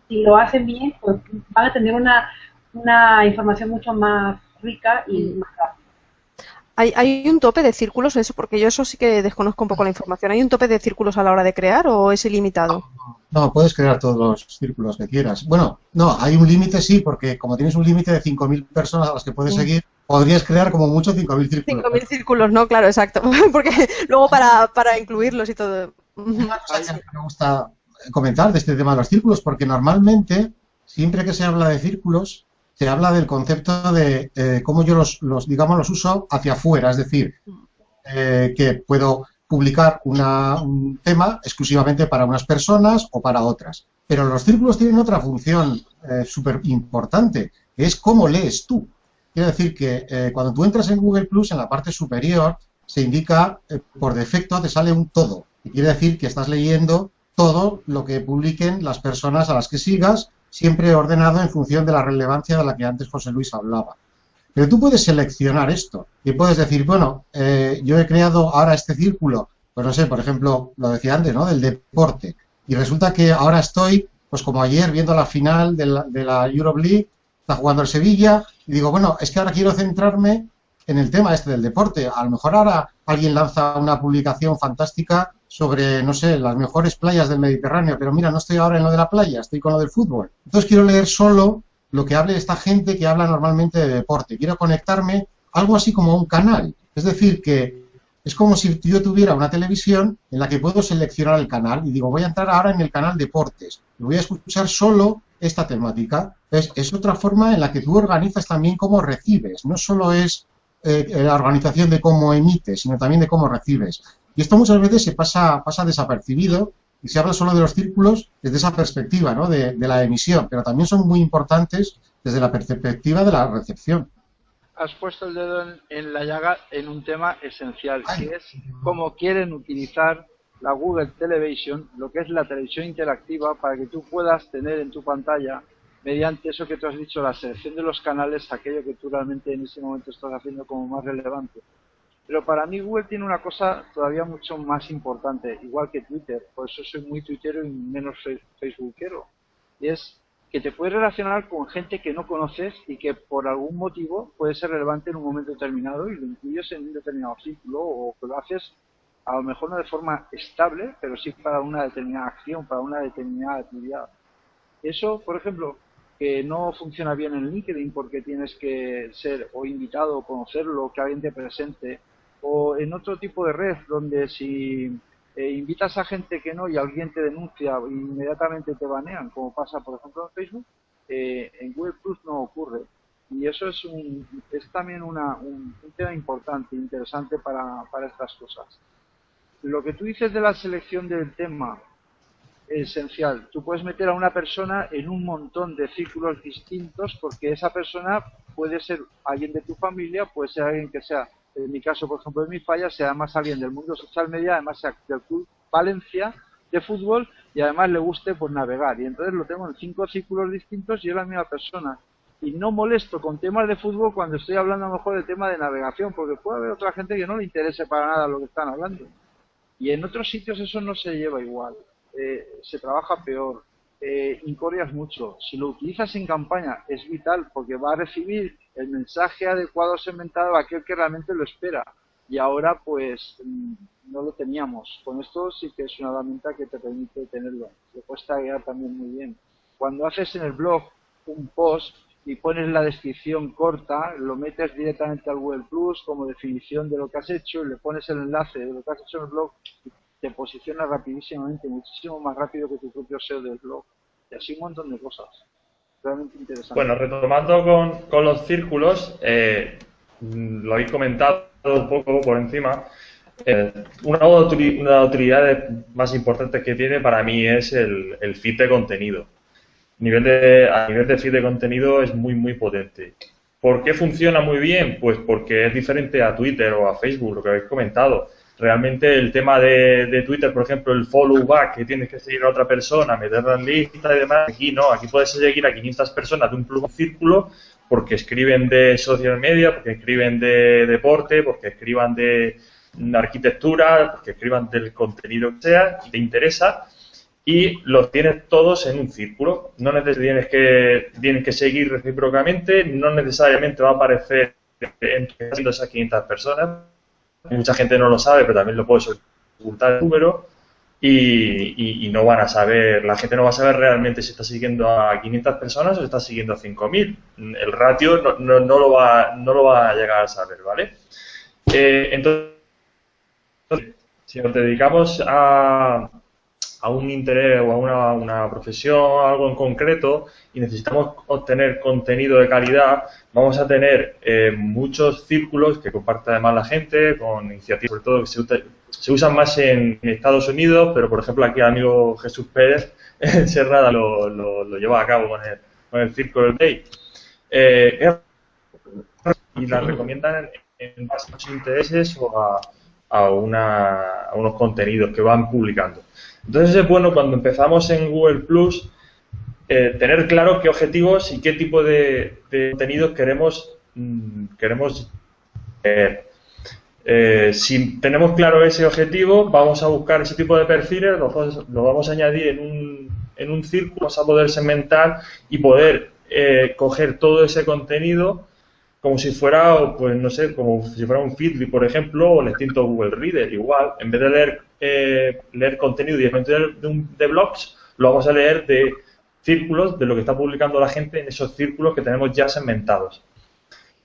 si lo hacen bien, pues van a tener una, una información mucho más rica y mm. más rápida. ¿Hay, ¿Hay, un tope de círculos eso? Porque yo eso sí que desconozco un poco la información. ¿Hay un tope de círculos a la hora de crear o es ilimitado? No, puedes crear todos los círculos que quieras. Bueno, no, hay un límite sí, porque como tienes un límite de 5.000 personas a las que puedes seguir, podrías crear como mucho 5.000 círculos. 5.000 círculos, no, claro, exacto. Porque luego para, para incluirlos y todo. Me gusta comentar de este tema de los círculos, porque normalmente, siempre que se habla de círculos, se habla del concepto de eh, cómo yo los, digamos, los uso hacia afuera, es decir, eh, que puedo publicar un tema exclusivamente para unas personas o para otras. Pero los círculos tienen otra función eh, súper importante, que es cómo lees tú. Quiero decir que eh, cuando tú entras en Google Plus, en la parte superior, se indica, por defecto, te sale un todo. Y quiere decir que estás leyendo todo lo que publiquen las personas a las que sigas, siempre ordenado en función de la relevancia de la que antes José Luis hablaba. Pero tú puedes seleccionar esto y puedes decir, bueno, eh, yo he creado ahora este círculo, pues no sé, por ejemplo, lo decía antes, ¿no? Del deporte. Y resulta que ahora estoy pues como ayer viendo la final de la, de la Europe League, está jugando el Sevilla, y digo, bueno, es que ahora quiero centrarme en el tema este del deporte. A lo mejor ahora alguien lanza una publicación fantástica sobre, no sé, las mejores playas del Mediterráneo, pero mira, no estoy ahora en lo de la playa, estoy con lo del fútbol. Entonces quiero leer solo lo que hable esta gente que habla normalmente de deporte. Quiero conectarme algo así como un canal. Es decir, que es como si yo tuviera una televisión en la que puedo seleccionar el canal y digo, voy a entrar ahora en el canal deportes y voy a escuchar solo esta temática. Es, es otra forma en la que tú organizas también cómo recibes. No solo es eh, la organización de cómo emites, sino también de cómo recibes. Y esto muchas veces se pasa, pasa desapercibido y se habla solo de los círculos desde esa perspectiva ¿no? de, la emisión, pero también son muy importantes desde la perspectiva de la recepción. Has puesto el dedo en, la llaga en un tema esencial, que es cómo quieren utilizar la Google Television, lo que es la televisión interactiva, para que tú puedas tener en tu pantalla, mediante eso que tú has dicho, la selección de los canales, aquello que tú realmente en ese momento estás haciendo como más relevante. Pero para mí Google tiene una cosa todavía mucho más importante, igual que Twitter, por eso soy muy tuitero y menos facebookero. Y es que te puedes relacionar con gente que no conoces y que por algún motivo puede ser relevante en un momento determinado y lo incluyes en un determinado círculo o que lo haces a lo mejor no de forma estable, pero sí para una determinada acción, para una determinada actividad. Eso, por ejemplo, que no funciona bien en LinkedIn porque tienes que ser o invitado o conocerlo, que alguien te presente, o en otro tipo de red donde si eh, invitas a gente que no y alguien te denuncia inmediatamente te banean, como pasa por ejemplo en Facebook, eh, en Google Plus no ocurre. Y eso es, un, es también una, un, tema importante, interesante para, para estas cosas. Lo que tú dices de la selección del tema es esencial. Tú puedes meter a una persona en un montón de círculos distintos porque esa persona puede ser alguien de tu familia, puede ser alguien que sea en mi caso, por ejemplo, en mi falla, sea además alguien del mundo social media, además sea del club Valencia de fútbol y además le guste pues navegar. Y entonces lo tengo en cinco círculos distintos y es la misma persona. Y no molesto con temas de fútbol cuando estoy hablando a lo mejor de tema de navegación, porque puede haber otra gente que no le interese para nada lo que están hablando. Y en otros sitios eso no se lleva igual. Eh, se trabaja peor. Eh, incorrias mucho. Si lo utilizas en campaña es vital porque va a recibir el mensaje adecuado segmentado a aquel que realmente lo espera. Y ahora pues mm, no lo teníamos. Con esto sí que es una herramienta que te permite tenerlo. Le puedes taguear también muy bien. Cuando haces en el blog un post y pones la descripción corta, lo metes directamente al Google Plus como definición de lo que has hecho y le pones el enlace de lo que has hecho en el blog te posiciona rapidísimamente, muchísimo más rápido que tu propio SEO del blog. Y así un montón de cosas. Bueno, retomando con, los círculos, eh, lo habéis comentado un poco por encima. Eh, una, de las utilidades más importantes que tiene para mí es el, el feed de contenido. Nivel de, a nivel de feed de contenido es muy, muy potente. ¿Por qué funciona muy bien? Pues porque es diferente a Twitter o a Facebook, lo que habéis comentado realmente el tema de, Twitter, por ejemplo, el follow back, que tienes que seguir a otra persona, meterla en lista y demás, aquí no, aquí puedes seguir a 500 personas de un círculo porque escriben de social media, porque escriben de deporte, porque escriban de arquitectura, porque escriban del contenido que sea, y te interesa, y los tienes todos en un círculo. No tienes que, tienes que seguir recíprocamente, no necesariamente va a aparecer entre esas 500 personas, mucha gente no lo sabe, pero también lo puedes ocultar el número y, no van a saber, la gente no va a saber realmente si está siguiendo a 500 personas o está siguiendo a 5.000. El ratio no, no, lo va, no lo va a llegar a saber, ¿vale? Eh, entonces, si nos dedicamos a, a un interés o a una, una profesión, algo en concreto, y necesitamos obtener contenido de calidad, vamos a tener eh, muchos círculos que comparte además la gente, con iniciativas sobre todo que se, se usan más en, Estados Unidos, pero por ejemplo aquí el amigo Jesús Pérez en Serrada lo, lo, lleva a cabo con el, con el Círculo Day. Eh, y la recomiendan en, base a sus intereses o a, a, una, a unos contenidos que van publicando. Entonces es bueno cuando empezamos en Google Plus eh, tener claro qué objetivos y qué tipo de, contenidos queremos, mm, queremos ver. Eh, si tenemos claro ese objetivo, vamos a buscar ese tipo de perfiles, lo, vamos a añadir en un, en un círculo vas a poder segmentar y poder eh, coger todo ese contenido como si fuera, pues no sé, como si fuera un Feedly, por ejemplo, o el extinto Google Reader, igual. En vez de leer, eh, leer contenido directamente de, de blogs, lo vamos a leer de círculos, de lo que está publicando la gente en esos círculos que tenemos ya segmentados.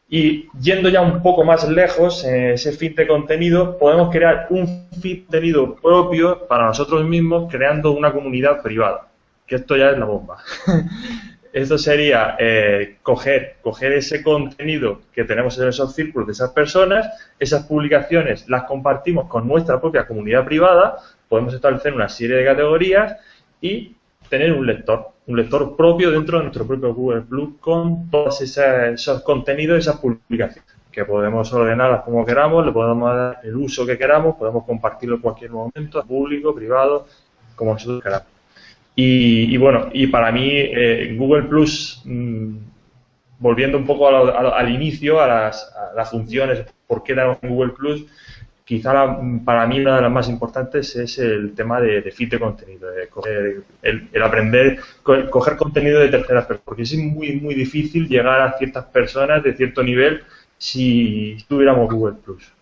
Y yendo ya un poco más lejos, en ese feed de contenido, podemos crear un feed de contenido propio para nosotros mismos, creando una comunidad privada. Que esto ya es la bomba. esto sería eh, coger, ese contenido que tenemos en esos círculos de esas personas, esas publicaciones las compartimos con nuestra propia comunidad privada, podemos establecer una serie de categorías y tener un lector, un lector propio dentro de nuestro propio Google Plus con todos esos contenidos, esas publicaciones, que podemos ordenarlas como queramos, le podemos dar el uso que queramos, podemos compartirlo en cualquier momento, público, privado, como nosotros queramos. Y, bueno, y para mí eh, Google Plus, mm, volviendo un poco al inicio, a las, a las funciones, por qué dar Google Plus, quizá para mí una de las más importantes es el tema de, de de contenido, el, aprender, coger contenido de terceras personas, porque es muy, muy difícil llegar a ciertas personas de cierto nivel si tuviéramos Google Plus.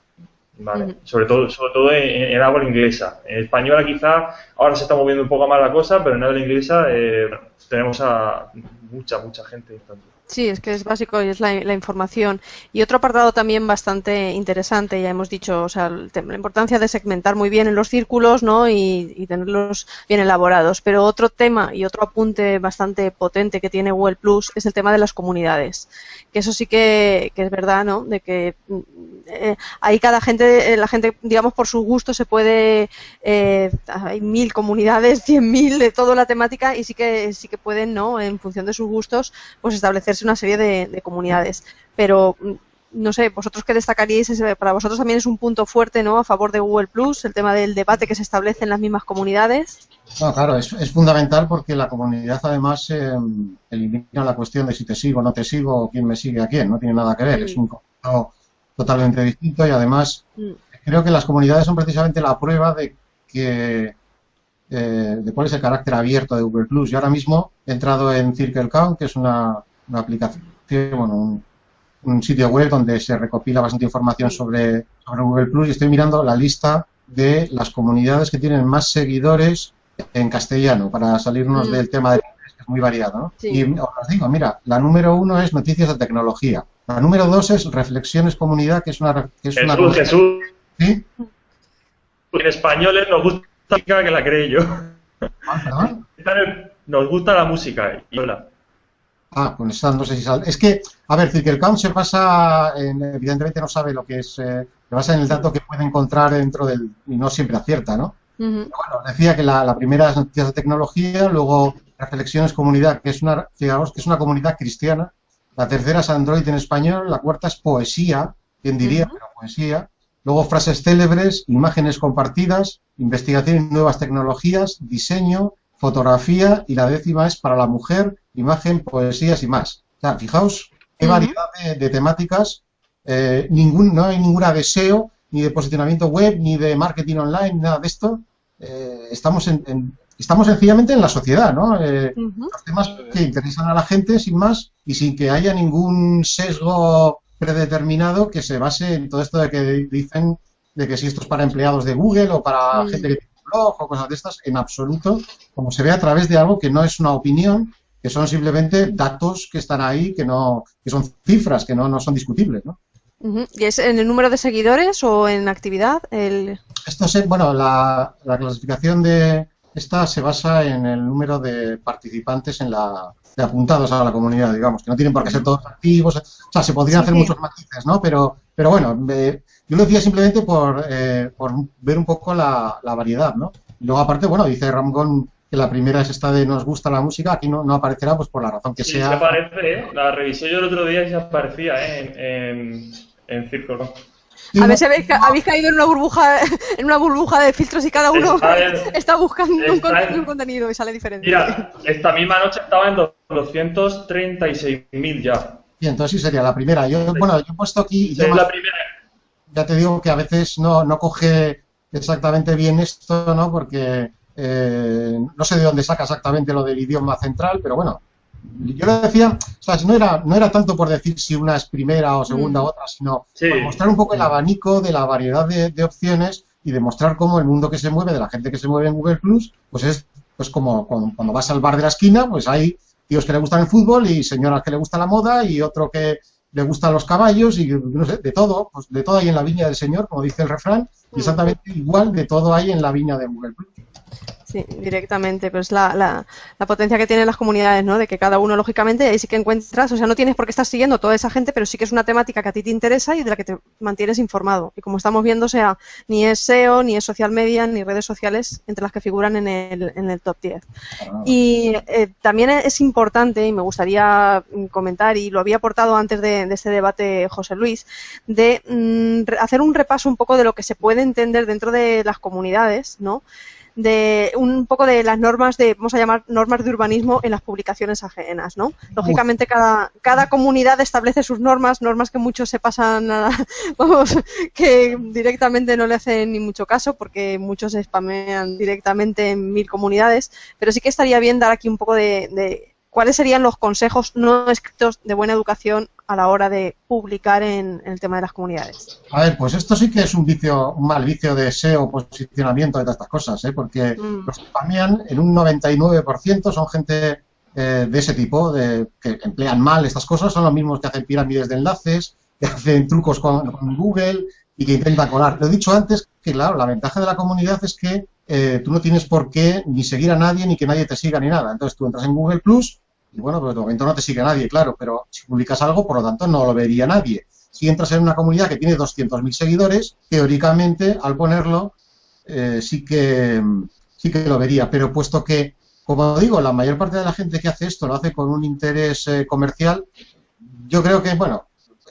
Vale. Sobre todo, sobre todo en, en, habla inglesa. En española quizá ahora se está moviendo un poco más la cosa, pero en habla inglesa eh, tenemos a mucha, mucha gente. Sí, es que es básico y es la, información. Y otro apartado también bastante interesante, ya hemos dicho, o sea, la importancia de segmentar muy bien en los círculos ¿no? y, tenerlos bien elaborados. Pero otro tema y otro apunte bastante potente que tiene Google Plus es el tema de las comunidades. Que eso sí que, es verdad, ¿no? De que eh, ahí cada gente, eh, la gente, digamos, por su gusto se puede, eh, hay mil comunidades, cien mil de toda la temática y sí que, sí que pueden, ¿no? En función de sus gustos, pues establecer una serie de, comunidades. Pero mm, no sé, vosotros qué destacaríais, para vosotros también es un punto fuerte, ¿no? A favor de Google Plus, el tema del debate que se establece en las mismas comunidades. No, claro, es, fundamental porque la comunidad además em, elimina la cuestión de si te sigo o no te sigo, quién me sigue a quién, no tiene nada que ver, es un concepto totalmente distinto y además mm. creo que las comunidades son precisamente la prueba de que eh, de cuál es el carácter abierto de Google Plus. Yo ahora mismo he entrado en Circle Count, que es una una aplicación, bueno, un, sitio web donde se recopila bastante información sobre, Google Plus y estoy mirando la lista de las comunidades que tienen más seguidores en castellano para salirnos mm. del tema del inglés, que es muy variado. Y os digo, mira, la número uno es noticias de tecnología. La número dos es reflexiones comunidad, que es una... Que es Jesús, una... Jesús. ¿Sí? En español nos gusta la música que la creé yo. Ah, nos gusta la música. Y hola. Ah, pues no sé si sale. Es que, a ver, Count se basa, en, evidentemente no sabe lo que es, eh, se basa en el dato que puede encontrar dentro del, y no siempre acierta, ¿no? Bueno, decía que la, primera es noticias de tecnología, luego reflexiones comunidad, que es una, digamos, que es una comunidad cristiana, la tercera es Android en español, la cuarta es poesía, quien diría, pero poesía, luego frases célebres, imágenes compartidas, investigación en nuevas tecnologías, diseño, fotografía y la décima es para la mujer, imagen, poesías y más. O sea, fijaos qué variedad de, temáticas, eh, ningún, no hay ninguna deseo ni de posicionamiento web, ni de marketing online, nada de esto. Eh, estamos en, estamos sencillamente en la sociedad, ¿no? Eh, los temas que interesan a la gente sin más y sin que haya ningún sesgo predeterminado que se base en todo esto de que dicen de que si esto es para empleados de Google o para gente que tiene un blog o cosas de estas, en absoluto, como se ve a través de algo que no es una opinión, que son simplemente datos que están ahí, que no, que son cifras que no, no son discutibles, ¿no? ¿Y es en el número de seguidores o en actividad? El... Esto es, bueno, la, clasificación de esta se basa en el número de participantes en la de apuntados a la comunidad, digamos, que no tienen por qué ser todos activos, o sea, se podrían hacer muchos matices, ¿no? Pero, pero bueno, yo lo decía simplemente por, eh, por ver un poco la, la variedad, ¿no? Y luego aparte, bueno, dice Ramón la primera es esta de nos gusta la música, aquí no, no aparecerá pues por la razón que sea. Sí, aparece, ¿eh? la revisé yo el otro día y se aparecía ¿eh? en, en, Círculo. A ver si habéis, caído en una burbuja en una burbuja de filtros y cada uno está, buscando un, contenido y sale diferente. Mira, esta misma noche estaba en 236.000 ya. Y entonces sí sería la primera. Yo, bueno, yo he puesto aquí... la primera. Ya te digo que a veces no, no coge exactamente bien esto, ¿no? Porque eh, no sé de dónde saca exactamente lo del idioma central, pero bueno, yo lo decía, o sea, no era, no era tanto por decir si una es primera o segunda o otra, sino por mostrar un poco el abanico de la variedad de, opciones y demostrar cómo el mundo que se mueve, de la gente que se mueve en Google Plus, pues es pues como cuando, vas al bar de la esquina, pues hay tíos que le gustan el fútbol y señoras que le gusta la moda y otro que le gustan los caballos y no sé, de todo, pues de todo hay en la viña del Señor, como dice el refrán, y exactamente igual de todo hay en la viña de Google Plus. Sí, directamente, pues la, la, la, potencia que tienen las comunidades, ¿no? De que cada uno, lógicamente, ahí sí que encuentras, o sea, no tienes por qué estar siguiendo toda esa gente, pero sí que es una temática que a ti te interesa y de la que te mantienes informado. Y como estamos viendo, o sea, ni es SEO, ni es social media, ni redes sociales entre las que figuran en el, en el top 10. Ah. Y eh, también es importante, y me gustaría comentar, y lo había aportado antes de, de este debate José Luis, de mm, hacer un repaso un poco de lo que se puede entender dentro de las comunidades, ¿no? De un poco de las normas de, vamos a llamar, normas de urbanismo en las publicaciones ajenas, ¿no? Lógicamente cada, cada comunidad establece sus normas, normas que muchos se pasan, a, vamos, que directamente no le hacen ni mucho caso porque muchos se spamean directamente en mil comunidades, pero sí que estaría bien dar aquí un poco de ¿cuáles serían los consejos no escritos de buena educación a la hora de publicar en, el tema de las comunidades? A ver, pues esto sí que es un vicio, un mal vicio de SEO, posicionamiento de todas estas cosas, ¿eh? porque mm. los que spamean en un 99% son gente eh, de ese tipo, de, que emplean mal estas cosas, son los mismos que hacen pirámides de enlaces, que hacen trucos con, Google y que intentan colar. Lo he dicho antes que, claro, la ventaja de la comunidad es que eh, tú no tienes por qué ni seguir a nadie ni que nadie te siga ni nada. Entonces tú entras en Google Plus y bueno, pues de momento no te sigue nadie, claro, pero si publicas algo, por lo tanto, no lo vería nadie. Si entras en una comunidad que tiene 200.000 seguidores, teóricamente, al ponerlo, eh, sí, que, sí que lo vería. Pero puesto que, como digo, la mayor parte de la gente que hace esto lo hace con un interés eh, comercial, yo creo que, bueno,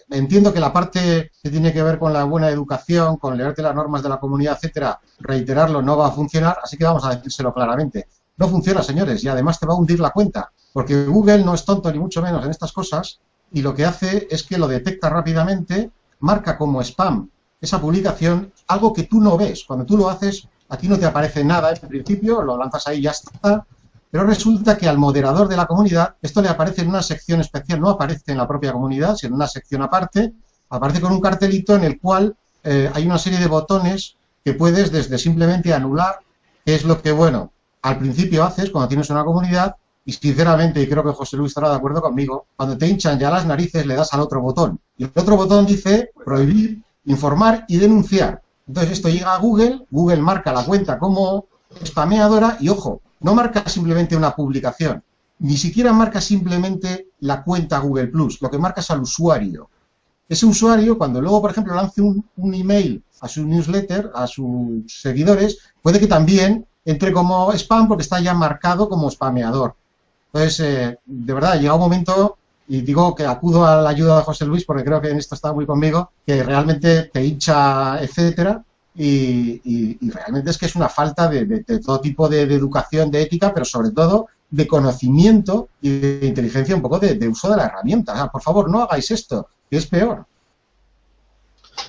entiendo que la parte que tiene que ver con la buena educación, con leerte las normas de la comunidad, etcétera, reiterarlo no va a funcionar, así que vamos a decírselo claramente. No funciona, señores, y además te va a hundir la cuenta. Porque Google no es tonto ni mucho menos en estas cosas y lo que hace es que lo detecta rápidamente, marca como spam esa publicación, algo que tú no ves. Cuando tú lo haces, a ti no te aparece nada en principio, lo lanzas ahí y ya está. Pero resulta que al moderador de la comunidad esto le aparece en una sección especial, no aparece en la propia comunidad, sino en una sección aparte, aparece con un cartelito en el cual eh, hay una serie de botones que puedes desde simplemente anular, que es lo que, bueno, al principio haces cuando tienes una comunidad, y sinceramente, y creo que José Luis estará de acuerdo conmigo, cuando te hinchan ya las narices le das al otro botón. Y el otro botón dice prohibir, informar y denunciar. Entonces esto llega a Google, Google marca la cuenta como spameadora y ojo, no marca simplemente una publicación, ni siquiera marca simplemente la cuenta Google Plus, lo que marca es al usuario. Ese usuario, cuando luego, por ejemplo, lance un, un email a su newsletter, a sus seguidores, puede que también entre como spam porque está ya marcado como spameador. Entonces, eh, de verdad, llega un momento, y digo que acudo a la ayuda de José Luis, porque creo que en esto está muy conmigo, que realmente te hincha, etcétera, y, realmente es que es una falta de, todo tipo de, educación, de ética, pero sobre todo de conocimiento y de inteligencia, un poco de, uso de la herramienta. por favor, no hagáis esto, que es peor.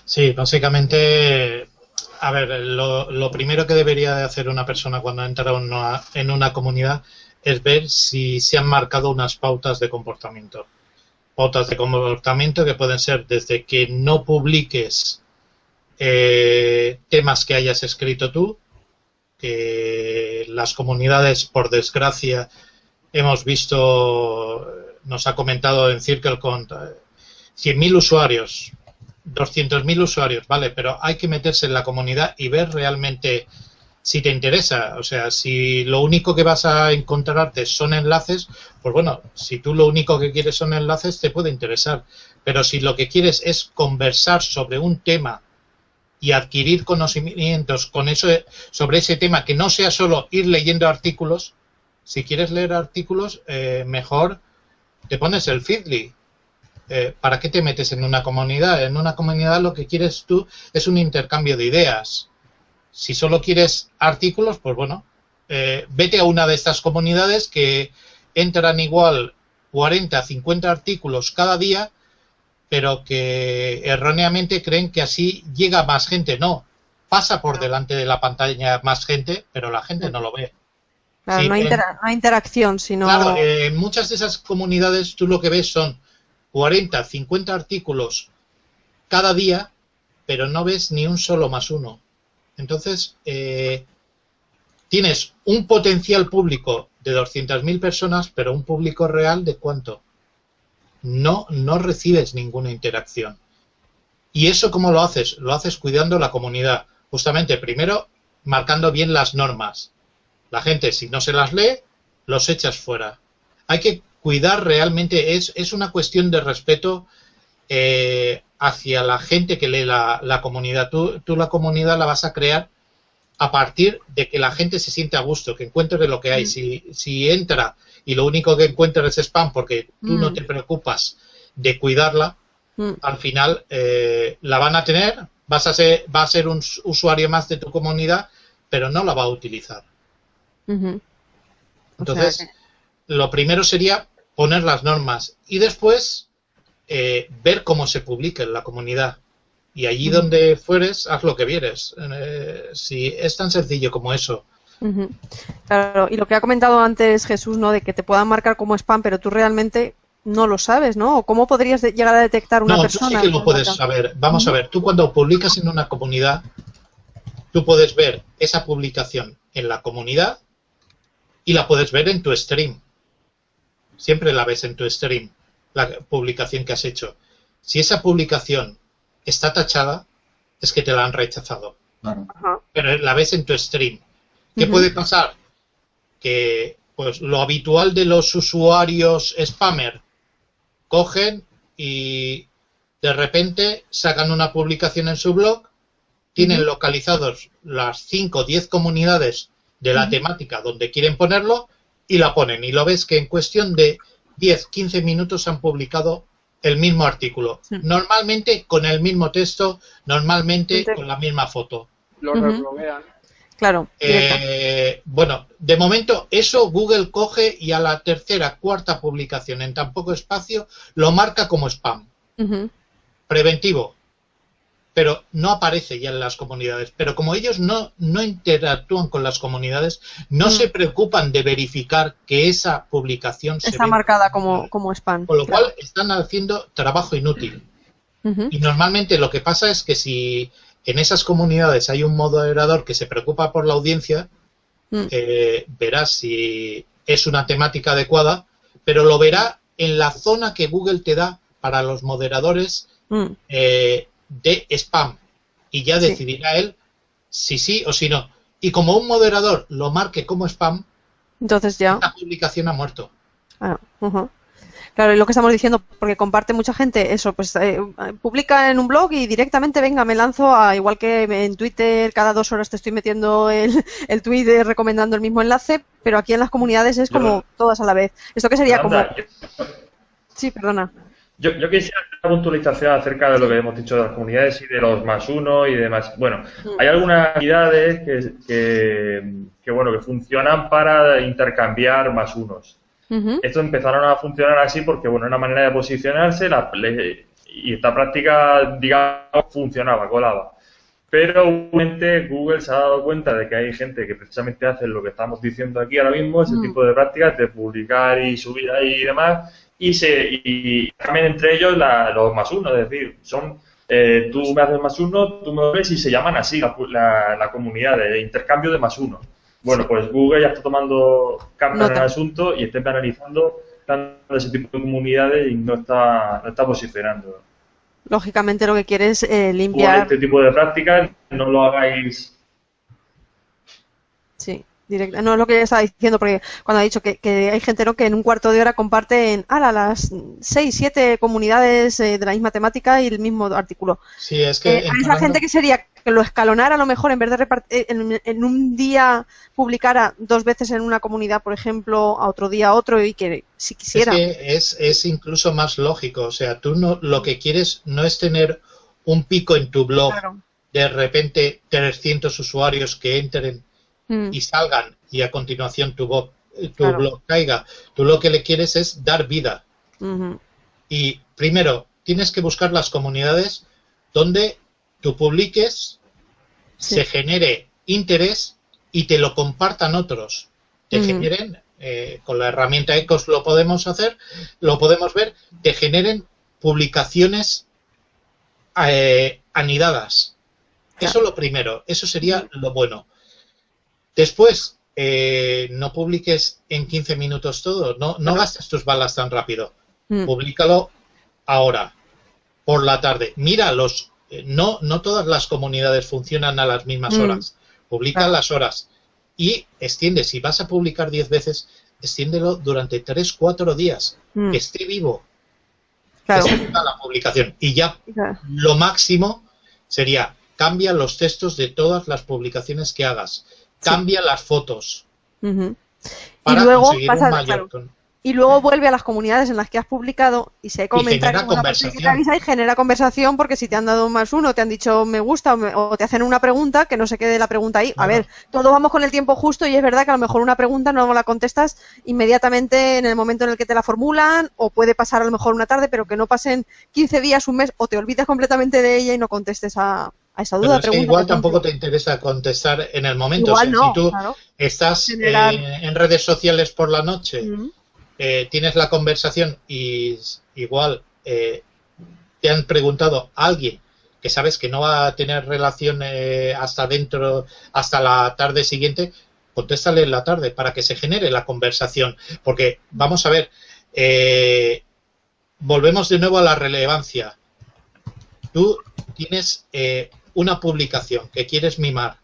Sí, básicamente, a ver, lo, primero que debería de hacer una persona cuando entra en una comunidad es ver si se han marcado unas pautas de comportamiento. Pautas de comportamiento que pueden ser desde que no publiques eh, temas que hayas escrito tú, que las comunidades, por desgracia, hemos visto, nos ha comentado en CircleCon, 100.000 usuarios, 200.000 usuarios, vale, pero hay que meterse en la comunidad y ver realmente si te interesa. O sea, si lo único que vas a encontrarte son enlaces, pues bueno, si tú lo único que quieres son enlaces, te puede interesar. Pero si lo que quieres es conversar sobre un tema y adquirir conocimientos con eso, sobre ese tema, que no sea solo ir leyendo artículos, si quieres leer artículos, eh, mejor te pones el Feedly. Eh, ¿Para qué te metes en una comunidad? En una comunidad lo que quieres tú es un intercambio de ideas si solo quieres artículos, pues bueno, eh, vete a una de estas comunidades que entran igual 40, 50 artículos cada día, pero que erróneamente creen que así llega más gente. No, pasa por delante de la pantalla más gente, pero la gente no lo ve. Claro, Sí, no, hay intera- interacción, sino... Claro, en muchas de esas comunidades tú lo que ves son 40, 50 artículos cada día, pero no ves ni un solo más uno. Entonces, eh, tienes un potencial público de 200.000 personas, pero un público real de cuánto? No, no recibes ninguna interacción. ¿Y eso cómo lo haces? Lo haces cuidando la comunidad. Justamente, primero, marcando bien las normas. La gente, si no se las lee, los echas fuera. Hay que cuidar realmente, es, es una cuestión de respeto eh, hacia la gente que lee la, la comunidad. Tú, tú la comunidad la vas a crear a partir de que la gente se siente a gusto, que encuentre de lo que hay. Si, si entra y lo único que encuentra es spam porque tú no Mm. te preocupas de cuidarla, Mm, al final eh, la van a tener, vas a ser, va a ser un usuario más de tu comunidad, pero no la va a utilizar. ujú. O sea Entonces, que- lo primero sería poner las normas y después eh, ver cómo se publica en la comunidad. Y allí donde fueres, haz lo que vieres. Eh, si es tan sencillo como eso. Claro, y lo que ha comentado antes Jesús, ¿no? De que te puedan marcar como spam, pero tú realmente no lo sabes, ¿no? ¿O cómo podrías llegar a detectar una no, persona? tú sí que lo puedes marca? saber. Vamos a ver, tú cuando publicas en una comunidad, tú puedes ver esa publicación en la comunidad y la puedes ver en tu stream. Siempre la ves en tu stream, la publicación que has hecho. Si esa publicación está tachada, es que te la han rechazado. Claro. Pero la ves en tu stream. ¿Qué puede pasar? Que pues lo habitual de los usuarios spammer cogen y de repente sacan una publicación en su blog, tienen localizados las 5 o 10 comunidades de la temática donde quieren ponerlo y la ponen. Y lo ves que en cuestión de 10, 15 minutos han publicado el mismo artículo. Sí. Normalmente con el mismo texto, normalmente con la misma foto. Lo rebloguean. Claro. Eh, bueno, de momento eso Google coge y a la tercera, cuarta publicación en tan poco espacio lo marca como spam. Preventivo. Pero no aparece ya en las comunidades. Pero como ellos no, no interactúan con las comunidades, no Mm. se preocupan de verificar que esa publicación Está marcada como, como spam. Con lo Claro. cual están haciendo trabajo inútil. Y normalmente lo que pasa es que si en esas comunidades hay un moderador que se preocupa por la audiencia, Mm. eh, verá si es una temática adecuada, pero lo verá en la zona que Google te da para los moderadores Mm. eh, de spam. Y ya Sí. decidirá él si sí o si no. Y como un moderador lo marque como spam, Entonces ya. la publicación ha muerto. Ah. Claro, y lo que estamos diciendo, porque comparte mucha gente, eso, pues eh, publica en un blog y directamente, venga, me lanzo a, igual que en Twitter, cada dos horas te estoy metiendo el, el tweet eh, recomendando el mismo enlace, pero aquí en las comunidades es como todas a la vez. ¿Esto qué sería? Como... Sí, perdona. Yo, yo quisiera hacer una puntualización acerca de lo que hemos dicho de las comunidades y de los más uno y demás. Bueno, Mm. hay algunas unidades que, que, que, bueno, que funcionan para intercambiar más unos. Ujú. Esto empezaron a funcionar así porque, bueno, una manera de posicionarse la- le- y esta práctica, digamos, funcionaba, colaba. Pero obviamente Google se ha dado cuenta de que hay gente que precisamente hace lo que estamos diciendo aquí ahora mismo, ese Mm. tipo de prácticas de publicar y subir ahí y demás, y se y cambian entre ellos la- los más uno, es decir, son eh, tú me haces más uno, tú me ves y se llaman así la, la- la comunidad de intercambio de más uno. Bueno, pues Google ya está tomando cartas en el asunto y está penalizando tanto ese tipo de comunidades y no está, no está posicionando. Lógicamente lo que quiere es eh, limpiar. este tipo de prácticas no lo hagáis directa. No es lo que estaba diciendo, porque cuando ha dicho que, que hay gente ¿no? que en un cuarto de hora comparte en ala, las seis, siete comunidades eh, de la misma temática y el mismo artículo. Sí, es que Eh, a esa gente que sería que lo escalonara a lo mejor en vez de repartir en, en un día publicara dos veces en una comunidad, por ejemplo, a otro día otro y que si quisiera. Es que es, es incluso más lógico. O sea, tú no, lo que quieres no es tener un pico en tu blog, Claro. de repente 300 usuarios que entren Mm, y salgan y a continuación tu, blog, tu Claro. blog caiga. Tú lo que le quieres es dar vida. Y primero, tienes que buscar las comunidades donde tú publiques se genere interés y te lo compartan otros. Te generen, eh, con la herramienta ECOS lo podemos hacer, lo podemos ver, te generen publicaciones eh, anidadas. Eso es lo primero, eso sería lo bueno. Después, eh, no publiques en 15 minutos todo, no, no gastes tus balas tan rápido. Mm. Publícalo ahora, por la tarde. Mira, los, eh, no, no todas las comunidades funcionan a las mismas mm. horas. Publica las horas y extiende. Si vas a publicar 10 veces, extiéndelo durante 3, 4 días. Mm. Que esté vivo. Claro. Que la publicación. Y ya lo máximo sería cambia los textos de todas las publicaciones que hagas cambia las fotos. y luego pasa, y luego vuelve a las comunidades en las que has publicado y se comenta y genera conversación. y genera conversación porque si te han dado más uno, te han dicho me gusta o, te hacen una pregunta, que no se quede la pregunta ahí. A ver, todos vamos con el tiempo justo y es verdad que a lo mejor una pregunta no la contestas inmediatamente en el momento en el que te la formulan o puede pasar a lo mejor una tarde, pero que no pasen 15 días, un mes o te olvides completamente de ella y no contestes a, a esa duda. igual tampoco te interesa contestar en el momento. si tú estás en, redes sociales por la noche, eh, tienes la conversación y igual eh, te han preguntado a alguien que sabes que no va a tener relación eh, hasta dentro, hasta la tarde siguiente, contéstale en la tarde para que se genere la conversación. Porque, vamos a ver, volvemos de nuevo a la relevancia. Tú tienes una publicación que quieres mimar,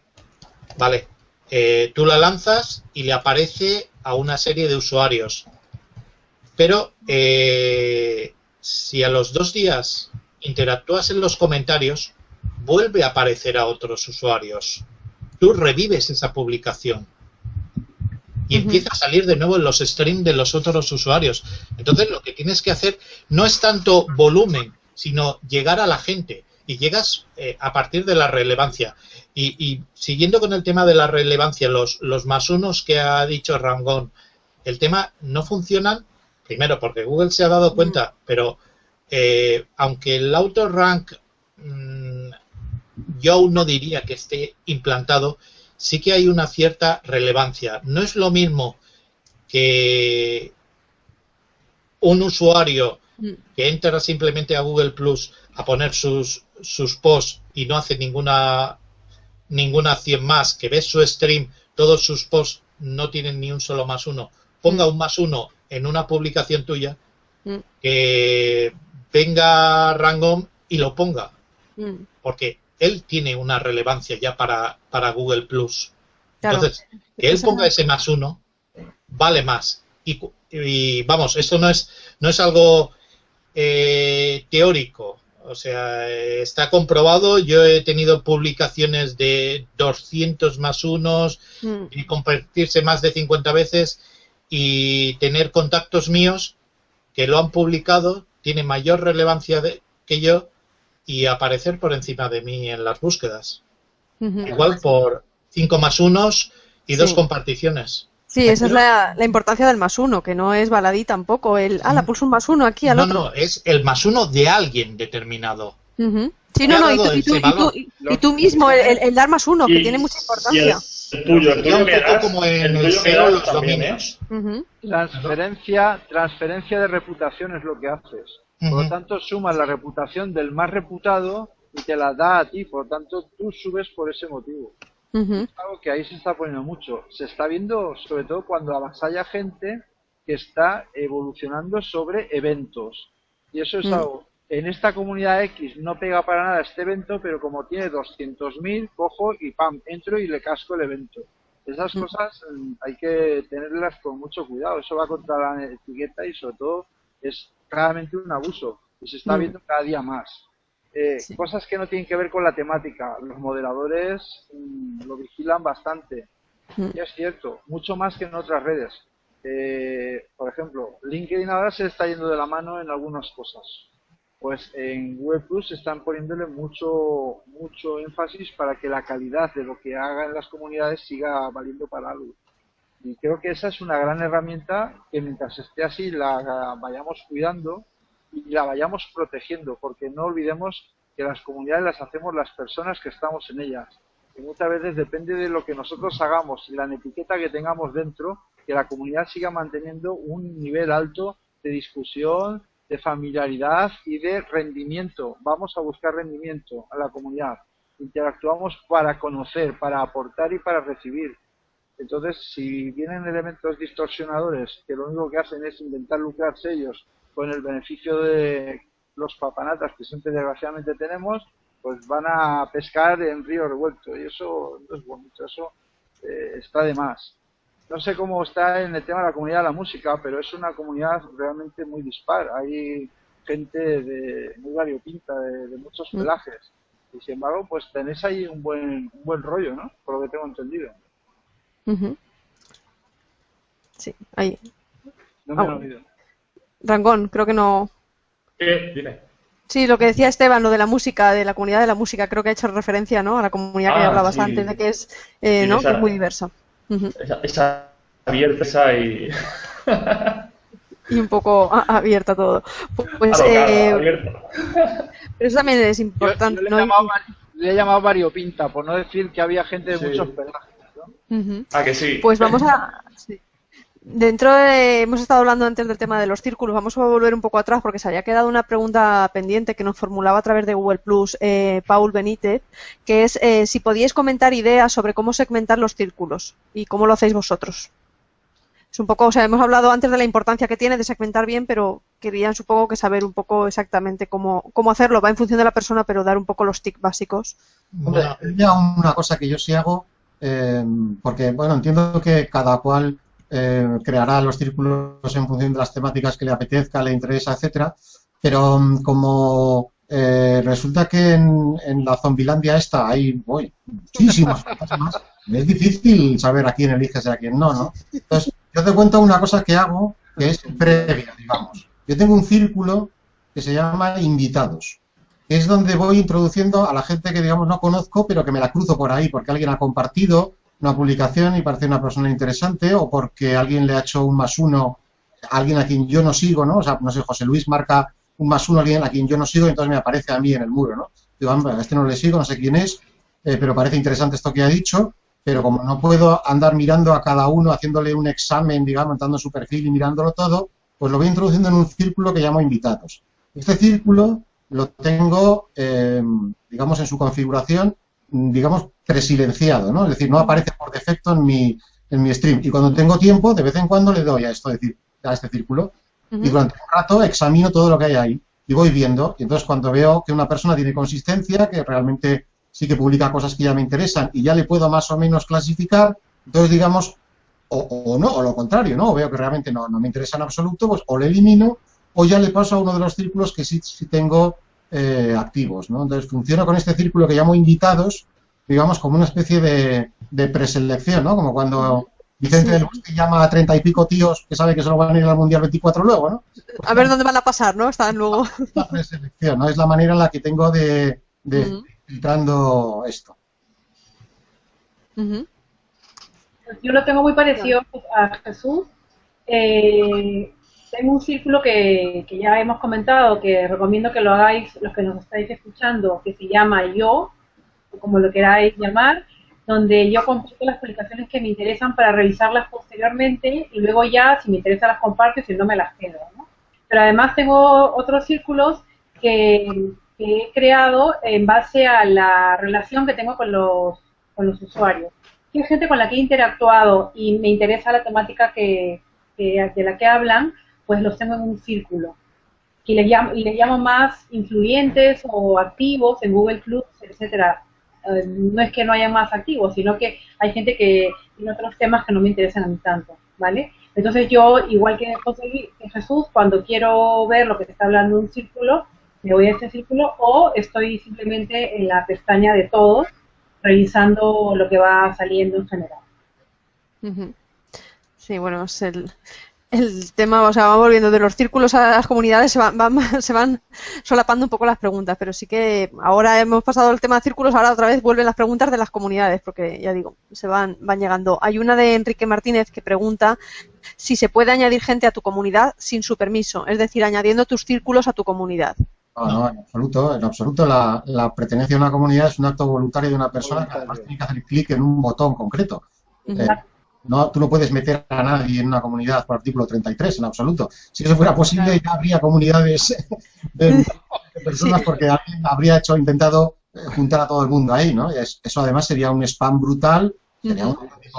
¿vale? Eh, tú la lanzas y le aparece a una serie de usuarios. Pero eh, si a los dos días interactúas en los comentarios, vuelve a aparecer a otros usuarios. Tú revives esa publicación y empieza a salir de nuevo en los streams de los otros usuarios. Entonces lo que tienes que hacer no es tanto volumen, sino llegar a la gente y llegas eh, a partir de la relevancia. Y, siguiendo con el tema de la relevancia, los, los más unos que ha dicho Rangón, el tema no funcionan, primero porque Google se ha dado cuenta, pero eh, aunque el auto rank mm, yo no diría que esté implantado, sí que hay una cierta relevancia. No es lo mismo que un usuario mm. que entra simplemente a Google Plus a poner sus, sus posts y no hace ninguna ninguna acción más, que ves su stream, todos sus posts no tienen ni un solo más uno, ponga un más uno en una publicación tuya, mm. que venga Rangom y lo ponga. Mm. Porque él tiene una relevancia ya para, para Google Plus. Entonces, que él ponga ese más uno, vale más. Y, y vamos, esto no es, no es algo eh, teórico. O sea, está comprobado. Yo he tenido publicaciones de 200 más unos mm. y compartirse más de 50 veces y tener contactos míos que lo han publicado, tiene mayor relevancia que yo y aparecer por encima de mí en las búsquedas. Igual por 5 más unos y dos comparticiones. Sí, esa es la, importancia del más uno, que no es baladí tampoco. El, ah, la pulso un más uno aquí al otro. No, no, es el más uno de alguien determinado. Sí, no, no, y tú, mismo, el, dar más uno, que tiene mucha importancia. El tuyo, el tuyo como en el, cero los dominios. Transferencia, transferencia de reputación es lo que haces. Por lo tanto, sumas la reputación del más reputado y te la da a ti. Por lo tanto, tú subes por ese motivo. Es algo que ahí se está poniendo mucho. Se está viendo sobre todo cuando avasalla gente que está evolucionando sobre eventos. Y eso es mm. algo. En esta comunidad X no pega para nada este evento, pero como tiene 200.000, cojo y pam, entro y le casco el evento. Esas mm. cosas mm, hay que tenerlas con mucho cuidado. Eso va contra la etiqueta y sobre todo es claramente un abuso. Y se está viendo cada día más. Eh, cosas que no tienen que ver con la temática. Los moderadores mm, lo vigilan bastante. Mm. Y es cierto, mucho más que en otras redes. Eh, por ejemplo, LinkedIn ahora se está yendo de la mano en algunas cosas. Pues en Google Plus están poniéndole mucho, mucho énfasis para que la calidad de lo que haga en las comunidades siga valiendo para algo. Y creo que esa es una gran herramienta que mientras esté así la vayamos cuidando y la vayamos protegiendo, porque no olvidemos que las comunidades las hacemos las personas que estamos en ellas. que muchas veces depende de lo que nosotros hagamos y la etiqueta que tengamos dentro, que la comunidad siga manteniendo un nivel alto de discusión, de familiaridad y de rendimiento. Vamos a buscar rendimiento a la comunidad. Interactuamos para conocer, para aportar y para recibir. Entonces, si vienen elementos distorsionadores que lo único que hacen es intentar lucrarse ellos con el beneficio de los papanatas que siempre desgraciadamente tenemos, pues van a pescar en río revuelto y eso no es bonito, eso eh, está de más. No sé cómo está en el tema de la comunidad de la música, pero es una comunidad realmente muy dispar. Hay gente de muy variopinta, de, de muchos mm. pelajes. Y sin embargo, pues tenéis ahí un buen, un buen rollo, ¿no? Por lo que tengo entendido. Sí, ahí. No me he oído. Rangón, creo que no. ¿Qué? Dime. Sí, lo que decía Esteban, lo de la música, de la comunidad de la música, creo que ha hecho referencia ¿no? a la comunidad que ah, hablabas antes, de que es, eh, ¿no? que es muy diversa. esa, abierta y... y un poco abierta todo. Pues, eh, pero eso también es importante. le, he llamado, variopinta, por no decir que había gente de muchos pelajes. ¿no? Ah, que sí. Pues vamos a... Dentro de, hemos estado hablando antes del tema de los círculos, vamos a volver un poco atrás porque se había quedado una pregunta pendiente que nos formulaba a través de Google Plus eh, Paul Benítez, que es eh, si podíais comentar ideas sobre cómo segmentar los círculos y cómo lo hacéis vosotros. Es un poco, o sea, hemos hablado antes de la importancia que tiene de segmentar bien, pero querían supongo que saber un poco exactamente cómo, cómo hacerlo. Va en función de la persona, pero dar un poco los tics básicos. ya una cosa que yo sí hago, eh, porque bueno, entiendo que cada cual eh, creará los círculos en función de las temáticas que le apetezca, le interesa, etcétera. Pero mm, como eh, resulta que en, la Zombilandia esta hay voy, muchísimos más, es difícil saber a quién eliges y a quién no, ¿no? Entonces, yo te cuento una cosa que hago que es previa, digamos. Yo tengo un círculo que se llama invitados, es donde voy introduciendo a la gente que, digamos, no conozco, pero que me la cruzo por ahí, porque alguien ha compartido una publicación y parece una persona interesante o porque alguien le ha hecho un más uno alguien a quien yo no sigo, ¿no? O sea, no sé, José Luis marca un más uno a alguien a quien yo no sigo y entonces me aparece a mí en el muro, ¿no? Digo, a este no le sigo, no sé quién es, eh, pero parece interesante esto que ha dicho, pero como no puedo andar mirando a cada uno, haciéndole un examen, digamos, dando su perfil y mirándolo todo, pues lo voy introduciendo en un círculo que llamo invitados. Este círculo lo tengo, eh, digamos, en su configuración digamos, presilenciado, ¿no? Es decir, no aparece por defecto en mi, en mi stream. Y cuando tengo tiempo, de vez en cuando le doy a esto, a este círculo. Y durante un rato examino todo lo que hay ahí y voy viendo. Y entonces cuando veo que una persona tiene consistencia, que realmente sí que publica cosas que ya me interesan y ya le puedo más o menos clasificar, entonces digamos, o, no, o lo contrario, ¿no? O veo que realmente no, no me interesa en absoluto, pues o le elimino o ya le paso a uno de los círculos que sí, sí tengo eh, activos. ¿no? Entonces funciona con este círculo que llamo invitados, digamos, como una especie de, de preselección, ¿no? Como cuando Vicente del Bosque llama a treinta y pico tíos que sabe que solo van a ir al Mundial 24 luego, ¿no? a ver dónde van a pasar, ¿no? Están luego. La preselección, ¿no? Es la manera en la que tengo de, de filtrando esto. Yo lo tengo muy parecido a Jesús. Eh, tengo un círculo que, ya hemos comentado, que recomiendo que lo hagáis los que nos estáis escuchando, que se llama Yo, como lo queráis llamar, donde yo comparto las publicaciones que me interesan para revisarlas posteriormente y luego ya, si me interesa, las comparto y si no, me las quedo. Pero además tengo otros círculos que, he creado en base a la relación que tengo con los, con los usuarios. Hay gente con la que he interactuado y me interesa la temática que, de la que hablan, pues los tengo en un círculo. Y les llamo, y les llamo más influyentes o activos en Google Plus, etcétera. Eh, no es que no haya más activos, sino que hay gente que tiene otros temas que no me interesan a mí tanto, ¿vale? Entonces yo, igual que Jesús, cuando quiero ver lo que se está hablando un círculo, me voy a ese círculo o estoy simplemente en la pestaña de todos, revisando lo que va saliendo en general. Sí, bueno, es el, el tema, o sea, vamos volviendo de los círculos a las comunidades, se van, se van solapando un poco las preguntas, pero sí que ahora hemos pasado el tema de círculos, ahora otra vez vuelven las preguntas de las comunidades, porque ya digo, se van, van llegando. Hay una de Enrique Martínez que pregunta si se puede añadir gente a tu comunidad sin su permiso, es decir, añadiendo tus círculos a tu comunidad. No, no, en absoluto, en absoluto. La, la pertenencia a una comunidad es un acto voluntario de una persona que además tiene que hacer clic en un botón concreto. Eh, no, tú no puedes meter a nadie en una comunidad por artículo 33, en absoluto. Si eso fuera posible, ya habría comunidades de, personas porque alguien habría hecho, intentado eh, juntar a todo el mundo ahí, ¿no? eso además sería un spam brutal. Sería,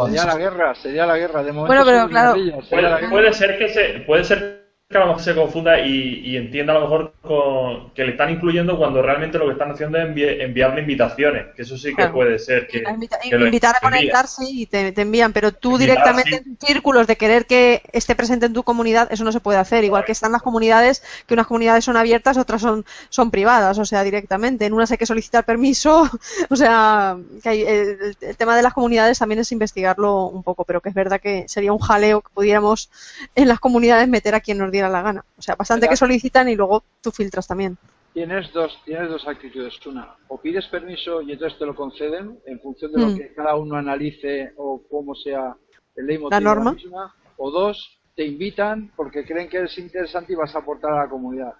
sería la guerra, sería la guerra. De momento bueno, pero claro. Puede, puede, ser que se, puede ser que a lo mejor se confunda y, entienda a lo mejor con, que le están incluyendo cuando realmente lo que están haciendo es enviarle invitaciones, que eso sí que puede ser. Que, invitar a conectarse y te, envían, pero tú directamente en círculos de querer que esté presente en tu comunidad, eso no se puede hacer. Igual que están las comunidades, que unas comunidades son abiertas, otras son, son privadas, o sea, directamente. En unas hay que solicitar permiso, o sea, que hay, el, el tema de las comunidades también es investigarlo un poco, pero que es verdad que sería un jaleo que pudiéramos en las comunidades meter a quien nos diera la gana. O sea, bastante que solicitan y luego tú filtras también. Tienes dos, tienes dos actitudes. Una, o pides permiso y entonces te lo conceden en función de lo mm. que cada uno analice o cómo sea el ley la norma. o dos, te invitan porque creen que es interesante y vas a aportar a la comunidad.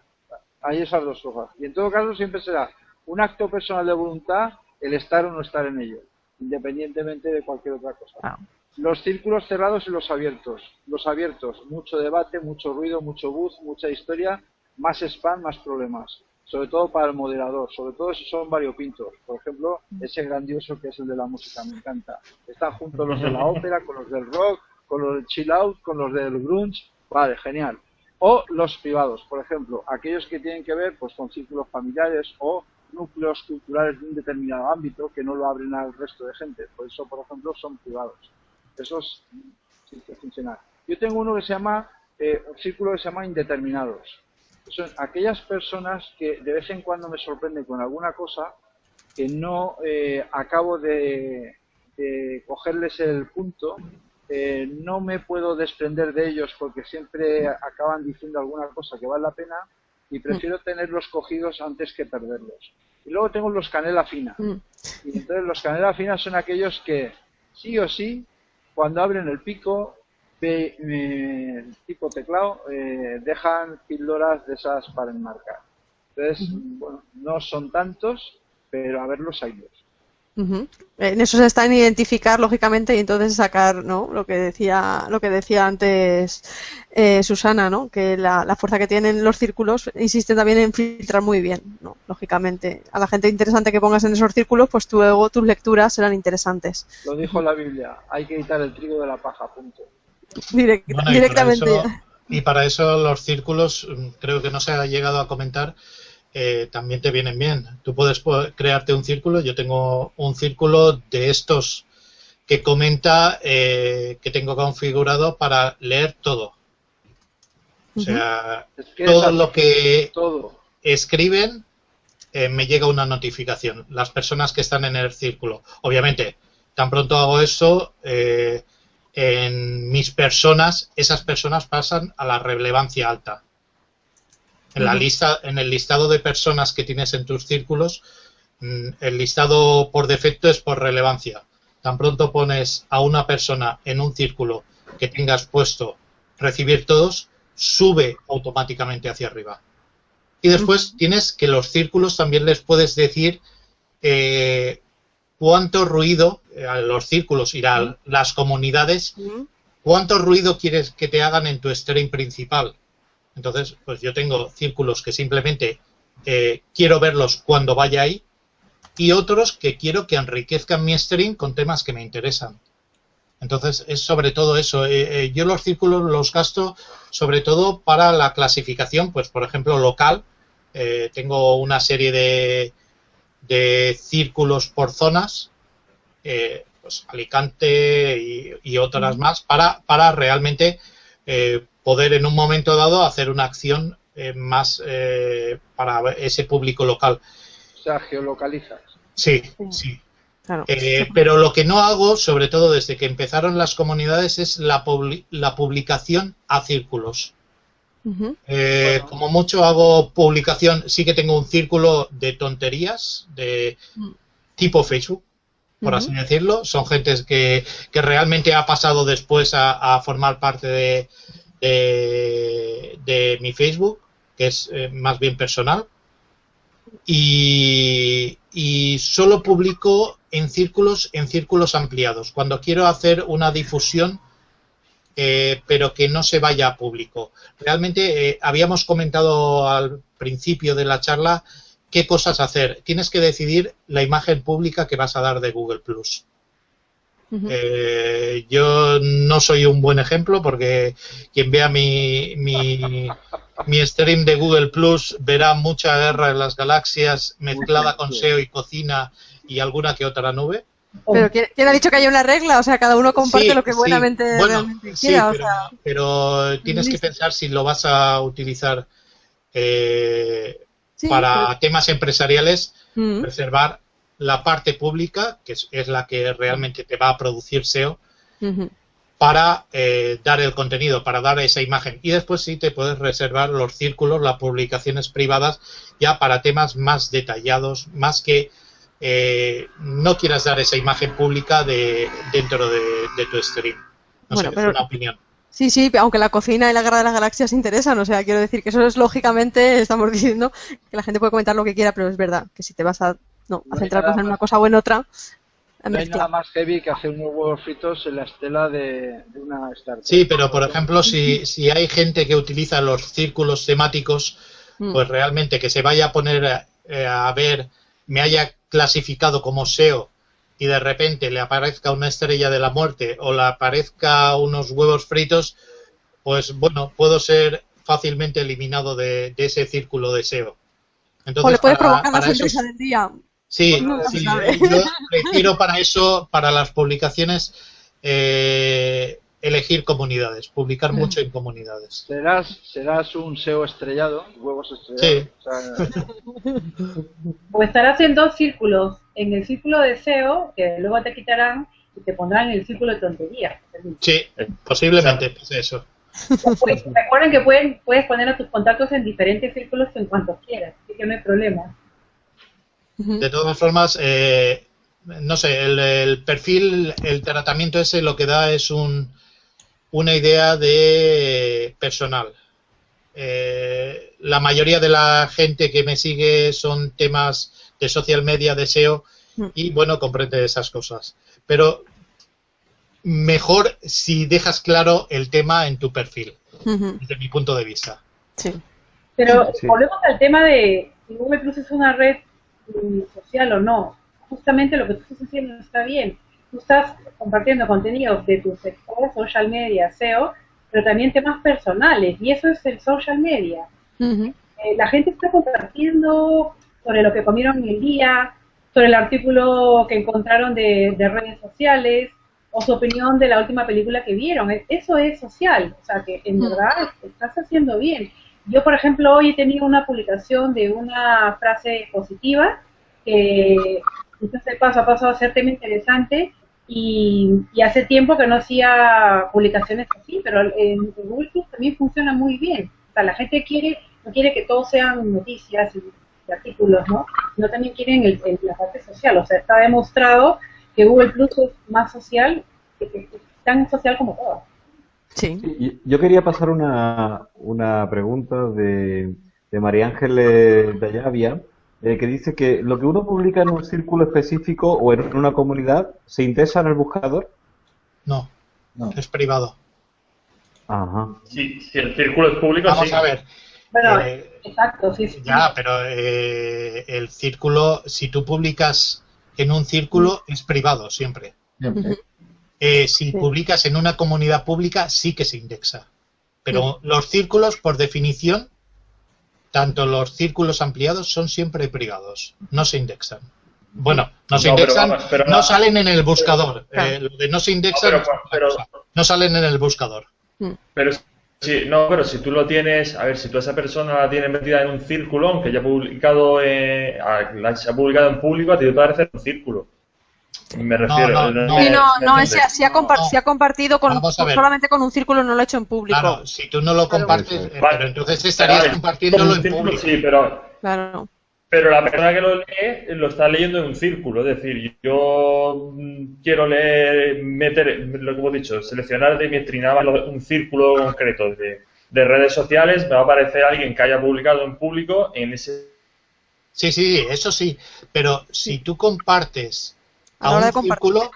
Hay esas dos cosas. Y en todo caso siempre será un acto personal de voluntad el estar o no estar en ello, independientemente de cualquier otra cosa. Ah. Los círculos cerrados y los abiertos. Los abiertos, mucho debate, mucho ruido, mucho buzz, mucha historia, más spam, más problemas. Sobre todo para el moderador, sobre todo si son variopintos. Por ejemplo, ese grandioso que es el de la música, me encanta. Están juntos los de la ópera, con los del rock, con los del chill out, con los del grunge. Vale, genial. O los privados, por ejemplo, aquellos que tienen que ver pues con círculos familiares o núcleos culturales de un determinado ámbito que no lo abren al resto de gente. Por eso, por ejemplo, son privados. Que funcionan. Yo tengo uno que se llama, eh, un círculo que se llama indeterminados. Son aquellas personas que de vez en cuando me sorprenden con alguna cosa que no eh, acabo de, cogerles el punto, eh, no me puedo desprender de ellos porque siempre acaban diciendo alguna cosa que vale la pena y prefiero mm. tenerlos cogidos antes que perderlos. Y luego tengo los canela fina. Mm. Y entonces los canela fina son aquellos que sí o sí cuando abren el pico, tipo teclado, eh, dejan píldoras de esas para enmarcar. Entonces, bueno, no son tantos, pero a ver En eso se está en identificar lógicamente y entonces sacar, ¿no? Lo que decía, lo que decía antes eh, Susana, ¿no? Que la, fuerza que tienen los círculos insiste también en filtrar muy bien, ¿no? Lógicamente, a la gente interesante que pongas en esos círculos, pues luego tus lecturas serán interesantes. Lo dijo la Biblia, hay que quitar el trigo de la paja, punto. directamente. y para eso los círculos, mm, creo que no se ha llegado a comentar, eh, también te vienen bien. Tú puedes crearte un círculo. Yo tengo un círculo de estos que comenta eh, que tengo configurado para leer todo. O sea, todo lo que escriben eh, me llega una notificación. Las personas que están en el círculo. Obviamente, tan pronto hago eso, en mis personas, esas personas pasan a la relevancia alta. En, la lista, en el listado de personas que tienes en tus círculos, mm, el listado por defecto es por relevancia. Tan pronto pones a una persona en un círculo que tengas puesto recibir todos, sube automáticamente hacia arriba. Y después tienes que los círculos también les puedes decir eh, cuánto ruido, eh, a los círculos y a las comunidades, cuánto ruido quieres que te hagan en tu stream principal. Entonces, pues yo tengo círculos que simplemente eh, quiero verlos cuando vaya ahí y otros que quiero que enriquezcan mi stream con temas que me interesan. Entonces, es sobre todo eso. Eh, eh, yo los círculos los gasto sobre todo para la clasificación, pues por ejemplo, local. tengo una serie de, de círculos por zonas, pues Alicante y, y otras más, para, para realmente poder en un momento dado hacer una acción eh, más eh, para ese público local. O sea, geolocalizas. Sí, sí. Eh, pero lo que no hago, sobre todo desde que empezaron las comunidades, es la, la publicación a círculos. Como mucho hago publicación, sí que tengo un círculo de tonterías de mm. tipo Facebook, por así decirlo. Son gentes que, que realmente ha pasado después a formar parte de, de, mi Facebook, que es eh, más bien personal. y, y solo publico en círculos, en círculos ampliados. Cuando quiero hacer una difusión, eh, pero que no se vaya a público. Realmente eh, habíamos comentado al principio de la charla qué cosas hacer. Tienes que decidir la imagen pública que vas a dar de Google Plus. Eh, yo no soy un buen ejemplo porque quien vea mi, mi, mi, stream de Google Plus verá mucha guerra en las galaxias mezclada con SEO y cocina y alguna que otra nube. Pero ¿quién, ha dicho que hay una regla? O sea, cada uno comparte lo que buenamente quiera. pero, tienes que pensar si lo vas a utilizar eh, para temas empresariales, mm. reservar la parte pública, que es, la que realmente te va a producir SEO, para eh, dar el contenido, para dar esa imagen. Y después sí te puedes reservar los círculos, las publicaciones privadas, ya para temas más detallados, más que eh, no quieras dar esa imagen pública de, dentro de, tu stream. No sé, es una opinión. Sí, sí, aunque la cocina y la guerra de las galaxias interesan, o sea, quiero decir que eso es lógicamente, estamos diciendo que la gente puede comentar lo que quiera, pero es verdad que si te vas a, no, a centrar en una cosa o en otra. No hay nada más heavy que hacer unos huevos fritos en la estela de, una startup. Sí, pero por ejemplo, si, si hay gente que utiliza los círculos temáticos, mm. pues realmente que se vaya a poner eh, a ver, me haya clasificado como SEO y de repente le aparezca una estrella de la muerte o le aparezca unos huevos fritos, pues bueno, puedo ser fácilmente eliminado de, ese círculo de SEO. Entonces, o le puede provocar la sonrisa del día. Sí, pues sí yo prefiero para eso, para las publicaciones, eh, elegir comunidades, publicar mucho en comunidades. Serás, serás un SEO estrellado, huevos estrellados. Sí. O, estarás en dos círculos, en el círculo de SEO, que luego te quitarán y te pondrán en el círculo de tonterías. Sí, posiblemente pues eso. Pues, recuerden que pueden, puedes poner a tus contactos en diferentes círculos en cuanto quieras, así que no hay problema. De todas formas, eh, no sé, el, el, perfil, el tratamiento ese lo que da es un, una idea de personal. Eh, la mayoría de la gente que me sigue son temas de social media, de SEO, mm. y bueno, comprende esas cosas. Pero mejor si dejas claro el tema en tu perfil, desde mi punto de vista. Sí. Pero volvemos al tema de si Google Plus es una red social o no. Justamente lo que tú estás haciendo está bien tú estás compartiendo contenidos de tu sector, social media, SEO, pero también temas personales, y eso es el social media. Eh, la gente está compartiendo sobre lo que comieron en el día, sobre el artículo que encontraron de, redes sociales, o su opinión de la última película que vieron. Eso es social, o sea que en verdad estás haciendo bien. Yo, por ejemplo, hoy he tenido una publicación de una frase positiva que entonces paso a paso a ser tema interesante y, hace tiempo que no hacía publicaciones así, pero en, Google Plus también funciona muy bien. O sea, la gente quiere, no quiere que todo sean noticias y, artículos, ¿no? También quieren el, la parte social. O sea, está demostrado que Google Plus es más social, que, tan social como todo. Sí. Yo quería pasar una, una pregunta de, de María Ángeles Dayavia eh, que dice que lo que uno publica en un círculo específico o en una comunidad se indexa en el buscador. No, es privado. Ajá. Sí, si el círculo es público, Vamos a ver. Bueno, eh, exacto, sí, sí. Ya, pero eh, el círculo, si tú publicas en un círculo, es privado siempre. Si publicas en una comunidad pública, sí que se indexa. Pero los círculos, por definición, tanto los círculos ampliados son siempre privados, no se indexan. Bueno, no se indexan, pero no salen en el buscador. Eh, lo de no se indexan, no, salen en el buscador. Mm. Pero sí, no, pero si tú lo tienes, a ver, si tú a esa persona la tienes metida en un círculo, aunque ya ha publicado, eh, se ha publicado en público, a ti te parece un círculo. Me refiero. No, no, no, no, no si, ha ha compartido con, solamente con un círculo, no lo ha hecho en público. Claro, si tú no lo compartes, eh, pero entonces estarías compartiéndolo en público. Sí, pero. Claro. Pero la persona que lo lee lo está leyendo en un círculo, es decir, yo mm, quiero leer, meter, lo que hemos dicho, seleccionar de mi estrinaba un círculo concreto de, de redes sociales, me va a aparecer alguien que haya publicado en público en ese Sí, sí, eso sí. Pero si tú compartes a, un círculo,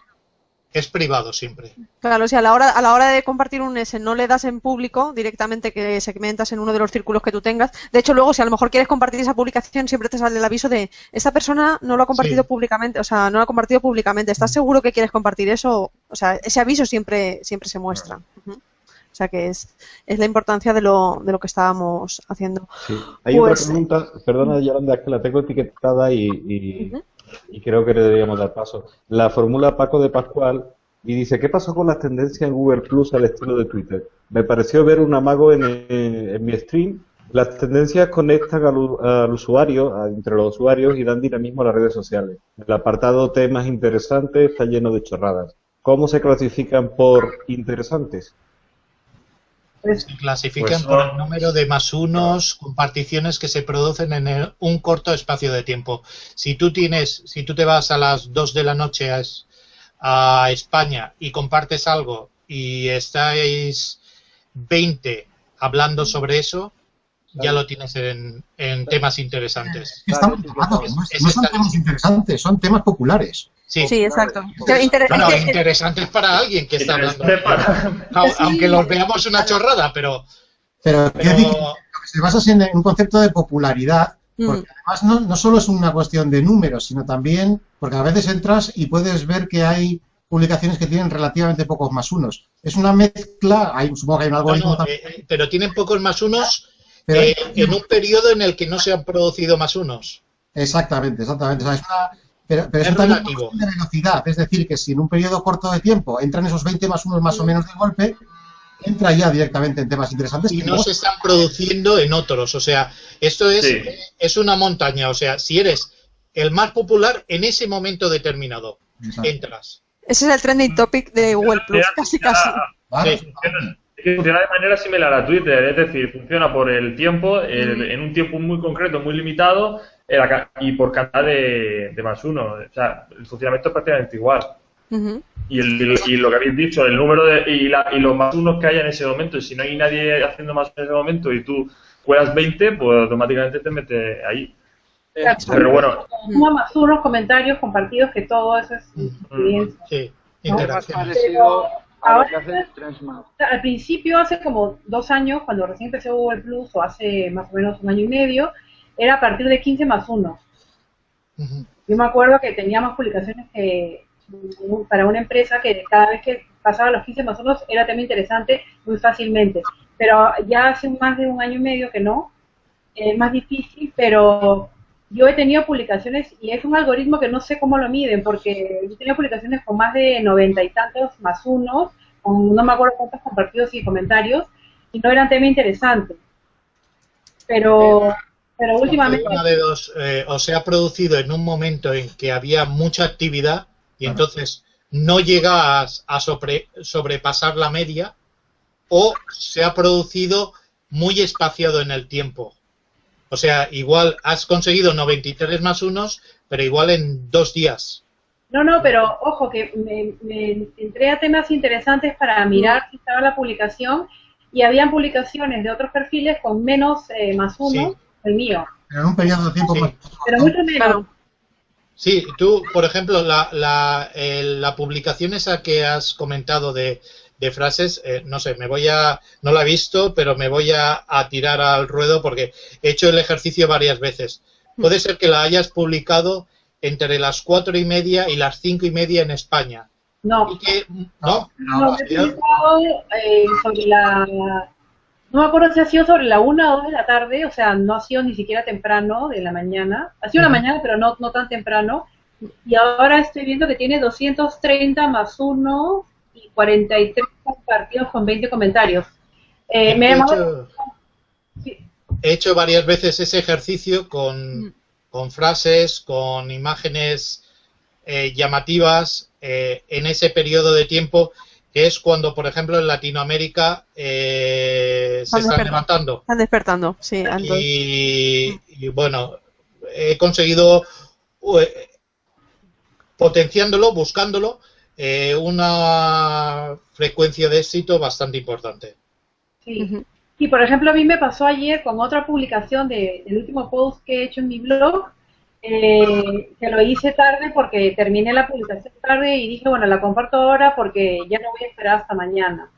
es privado siempre. Claro, o sea, a la hora, a la hora de compartir un S no le das en público directamente que segmentas en uno de los círculos que tú tengas. De hecho, luego si a lo mejor quieres compartir esa publicación, siempre te sale el aviso de esta persona no lo ha compartido públicamente, o sea, no lo ha compartido públicamente. ¿Estás seguro que quieres compartir eso? O sea, ese aviso siempre, siempre se muestra. O sea que es, es la importancia de lo, de lo que estábamos haciendo. Sí. Hay Pues- otra pregunta, perdona Yolanda, es que la tengo etiquetada y. y creo que le deberíamos dar paso. La formula Paco de Pascual y dice, ¿qué pasó con las tendencias en Google Plus al estilo de Twitter? Me pareció ver un amago en, en mi stream. Las tendencias conectan al, al usuario, a- entre los usuarios y dan dinamismo a las redes sociales. El apartado temas interesantes está lleno de chorradas. ¿Cómo se clasifican por interesantes? Pues, Se clasifican Pues por el número de más unos comparticiones que se producen en el- un corto espacio de tiempo. Si tú tienes, si tú te vas a las 2 de la noche a, es- a España y compartes algo y estáis 20 hablando sobre eso, ya lo tienes en, en temas interesantes. Estamos no, Es no son temas interesantes, son temas populares. Sí. Sí, exacto. Vale. O sea, inter- Bueno, es que- interesantes para alguien que está hablando. Aunque los veamos una chorrada, pero, Pero, pero se basa en un concepto de popularidad, Mm. porque además no, no solo es una cuestión de números, sino también, porque a veces entras y puedes ver que hay publicaciones que tienen relativamente pocos más unos. Es una mezcla, hay, supongo que hay un No, algoritmo no, también, eh, eh, pero tienen pocos más unos pero eh, en un periodo en el que no se han producido más unos. Exactamente, exactamente. O sea, es una, pero, pero Es eso también relativo. es de velocidad, es decir, que si en un periodo corto de tiempo entran esos 20 más unos más o menos de golpe, entra ya directamente en temas interesantes. Y no se están produciendo en otros. O sea, esto es, Sí. es una montaña. O sea, si eres el más popular en ese momento determinado, Exacto. entras. ese es el trending topic de Google Plus, casi casi. Vale. Sí. Funciona, es que funciona de manera similar a Twitter, es decir, funciona por el tiempo, el- en un tiempo muy concreto, muy limitado, y por cantidad de, de más uno. O sea, el funcionamiento es prácticamente igual. Y, el- y lo que habéis dicho, el número de, y, la- y los más unos que haya en ese momento, y si no hay nadie haciendo más en ese momento y tú juegas 20, pues automáticamente te metes ahí. Claro. Pero bueno, Suma más unos comentarios compartidos que todo eso es experiencia. Sí, más parecido a lo que hace Al principio, hace como dos años, cuando recién empecé Google Plus, o hace más o menos un año y medio, era a partir de 15 más 1. Ujú. Yo me acuerdo que tenía más publicaciones que para una empresa que cada vez que pasaba los 15 más 1 era tema interesante muy fácilmente. Pero ya hace más de un año y medio que no, es más difícil, pero yo he tenido publicaciones y es un algoritmo que no sé cómo lo miden, porque yo tenía publicaciones con más de noventa y tantos más unos, con no me acuerdo cuántos compartidos y comentarios, y no eran tema interesante. Pero, pero últimamente... Una de dos, eh, o se ha producido en un momento en que había mucha actividad y entonces no llegas a sobre- sobrepasar la media, o se ha producido muy espaciado en el tiempo. O sea, igual has conseguido 93 más unos, pero igual en dos días. No, no, pero ojo, que me, me entré a temas interesantes para mirar si estaba la publicación y habían publicaciones de otros perfiles con menos eh, más uno Sí. El mío, Pero en un periodo de tiempo Sí. más pero mucho menos. Claro. Sí, tú, por ejemplo, la, la, la publicación esa que has comentado de, de frases, eh, no sé, me voy a, no la he visto, pero me voy a, a tirar al ruedo porque he hecho el ejercicio varias veces. Puede ser que la hayas publicado entre las cuatro y media y las cinco y media en España. No, Y que, ¿no? no, he publicado eh, sobre la... No me acuerdo si ha sido sobre la una o dos de la tarde, o sea, no ha sido ni siquiera temprano de la mañana. Ha sido la mañana, pero no, no tan temprano. Y ahora estoy viendo que tiene 230 más uno y 43 compartidos con 20 comentarios. Eh, me he, llamado... hecho, he hecho varias veces ese ejercicio con, con frases, con imágenes eh, llamativas eh, en ese periodo de tiempo que es cuando, por ejemplo, en Latinoamérica eh, se Están levantando. Están despertando, sí. entonces- Y, y, bueno, he conseguido, eh, potenciándolo, buscándolo, eh, una frecuencia de éxito bastante importante. Sí. Y por ejemplo, a mí me pasó ayer con otra publicación de- del último post que he hecho en mi blog, eh, que lo hice tarde porque terminé la publicación tarde y dije, bueno, la comparto ahora porque ya no voy a esperar hasta mañana.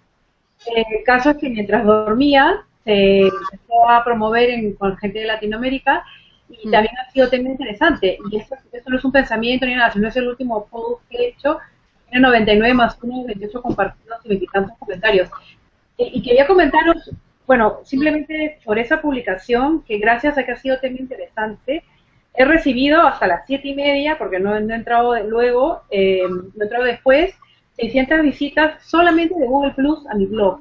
el caso es que mientras dormía se empezó a promover en, con gente de Latinoamérica y mm. también ha sido tema interesante. Y esto, no es un pensamiento ni nada, sino es el último post que he hecho. Tiene 99 más 1, 28 compartidos y 20 tantos comentarios. y quería comentaros, bueno, simplemente por esa publicación, que gracias a que ha sido tema interesante, he recibido hasta las siete y media, porque no, he entrado luego, eh, no he entrado después, 600 visitas solamente de Google Plus a mi blog.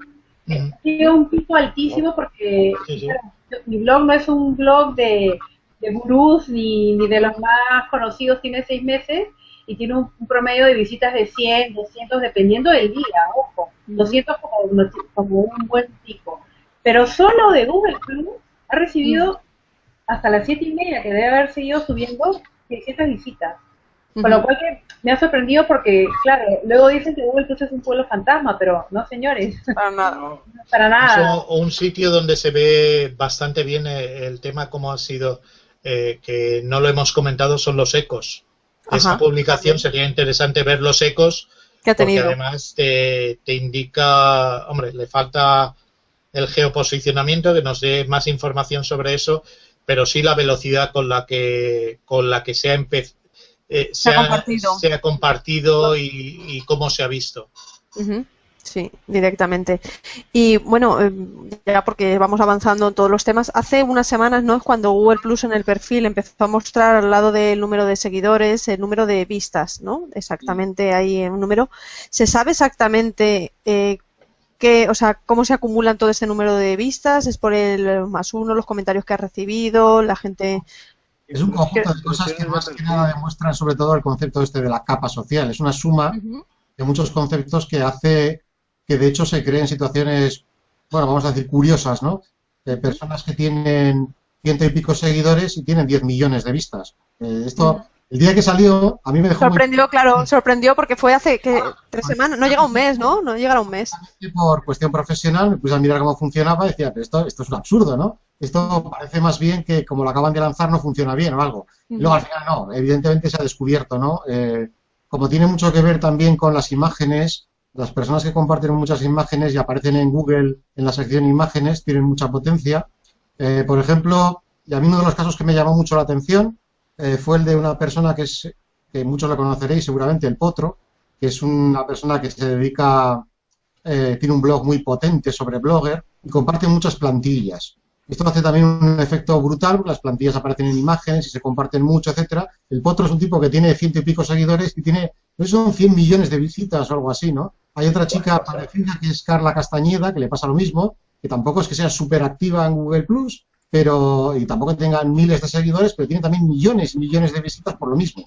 Ha sido un pico altísimo porque mi blog no es un blog de, de gurús ni, ni, de los más conocidos, tiene seis meses y tiene un, promedio de visitas de 100, 200, dependiendo del día, ojo, 200 como, como un buen pico. Pero solo de Google Plus ha recibido hasta las siete y media, que debe haber seguido subiendo 600 visitas. Con lo cual que me ha sorprendido porque, claro, luego dicen que Google Plus es un pueblo fantasma, pero no, señores. Para nada. Para nada. Es un sitio donde se ve bastante bien eh, el tema como ha sido, eh, que no lo hemos comentado, son los ecos. Esa publicación sería interesante ver los ecos, que ha tenido? porque además te, te indica, hombre, le falta el geoposicionamiento, que nos dé más información sobre eso, pero sí la velocidad con la que, con la que se ha, eh, se, ha, compartido, se ha compartido y, cómo se ha visto. Sí, directamente. Y bueno, eh, ya porque vamos avanzando en todos los temas, hace unas semanas, ¿no? Es cuando Google Plus en el perfil empezó a mostrar al lado del número de seguidores el número de vistas, ¿no? Exactamente ahí un número. ¿Se sabe exactamente eh, o sea, cómo se acumulan todo ese número de vistas, es por el más uno, los comentarios que ha recibido, la gente... Es un conjunto de cosas que más que nada demuestran sobre todo el concepto este de la capa social. Es una suma de muchos conceptos que hace que de hecho se creen situaciones, bueno, vamos a decir, curiosas, ¿no? De personas que tienen ciento y pico seguidores y tienen 10 millones de vistas. Eh, esto el día que salió, a mí me dejó. Sorprendió, claro, sorprendió porque fue hace que tres semanas, no llega un mes, ¿no? No llega un mes. Por cuestión profesional, me puse a mirar cómo funcionaba y decía, pero esto, esto es un absurdo, ¿no? Esto parece más bien que como lo acaban de lanzar no funciona bien o algo. Y luego al final no, evidentemente se ha descubierto, ¿no? Eh, como tiene mucho que ver también con las imágenes, las personas que comparten muchas imágenes y aparecen en Google en la sección imágenes tienen mucha potencia. Eh, por ejemplo, y a mí uno de los casos que me llamó mucho la atención eh, fue el de una persona que es que muchos la conoceréis seguramente, el Potro, que es una persona que se dedica, eh, tiene un blog muy potente sobre Blogger y comparte muchas plantillas. Esto hace también un efecto brutal, las plantillas aparecen en imágenes y se comparten mucho, etcétera. El Potro es un tipo que tiene ciento y pico seguidores y tiene, no son 100 millones de visitas o algo así, ¿no? Hay otra chica parecida que es Carla Castañeda, que le pasa lo mismo, que tampoco es que sea súper activa en Google Plus, pero y tampoco tengan miles de seguidores, pero tienen también millones y millones de visitas por lo mismo,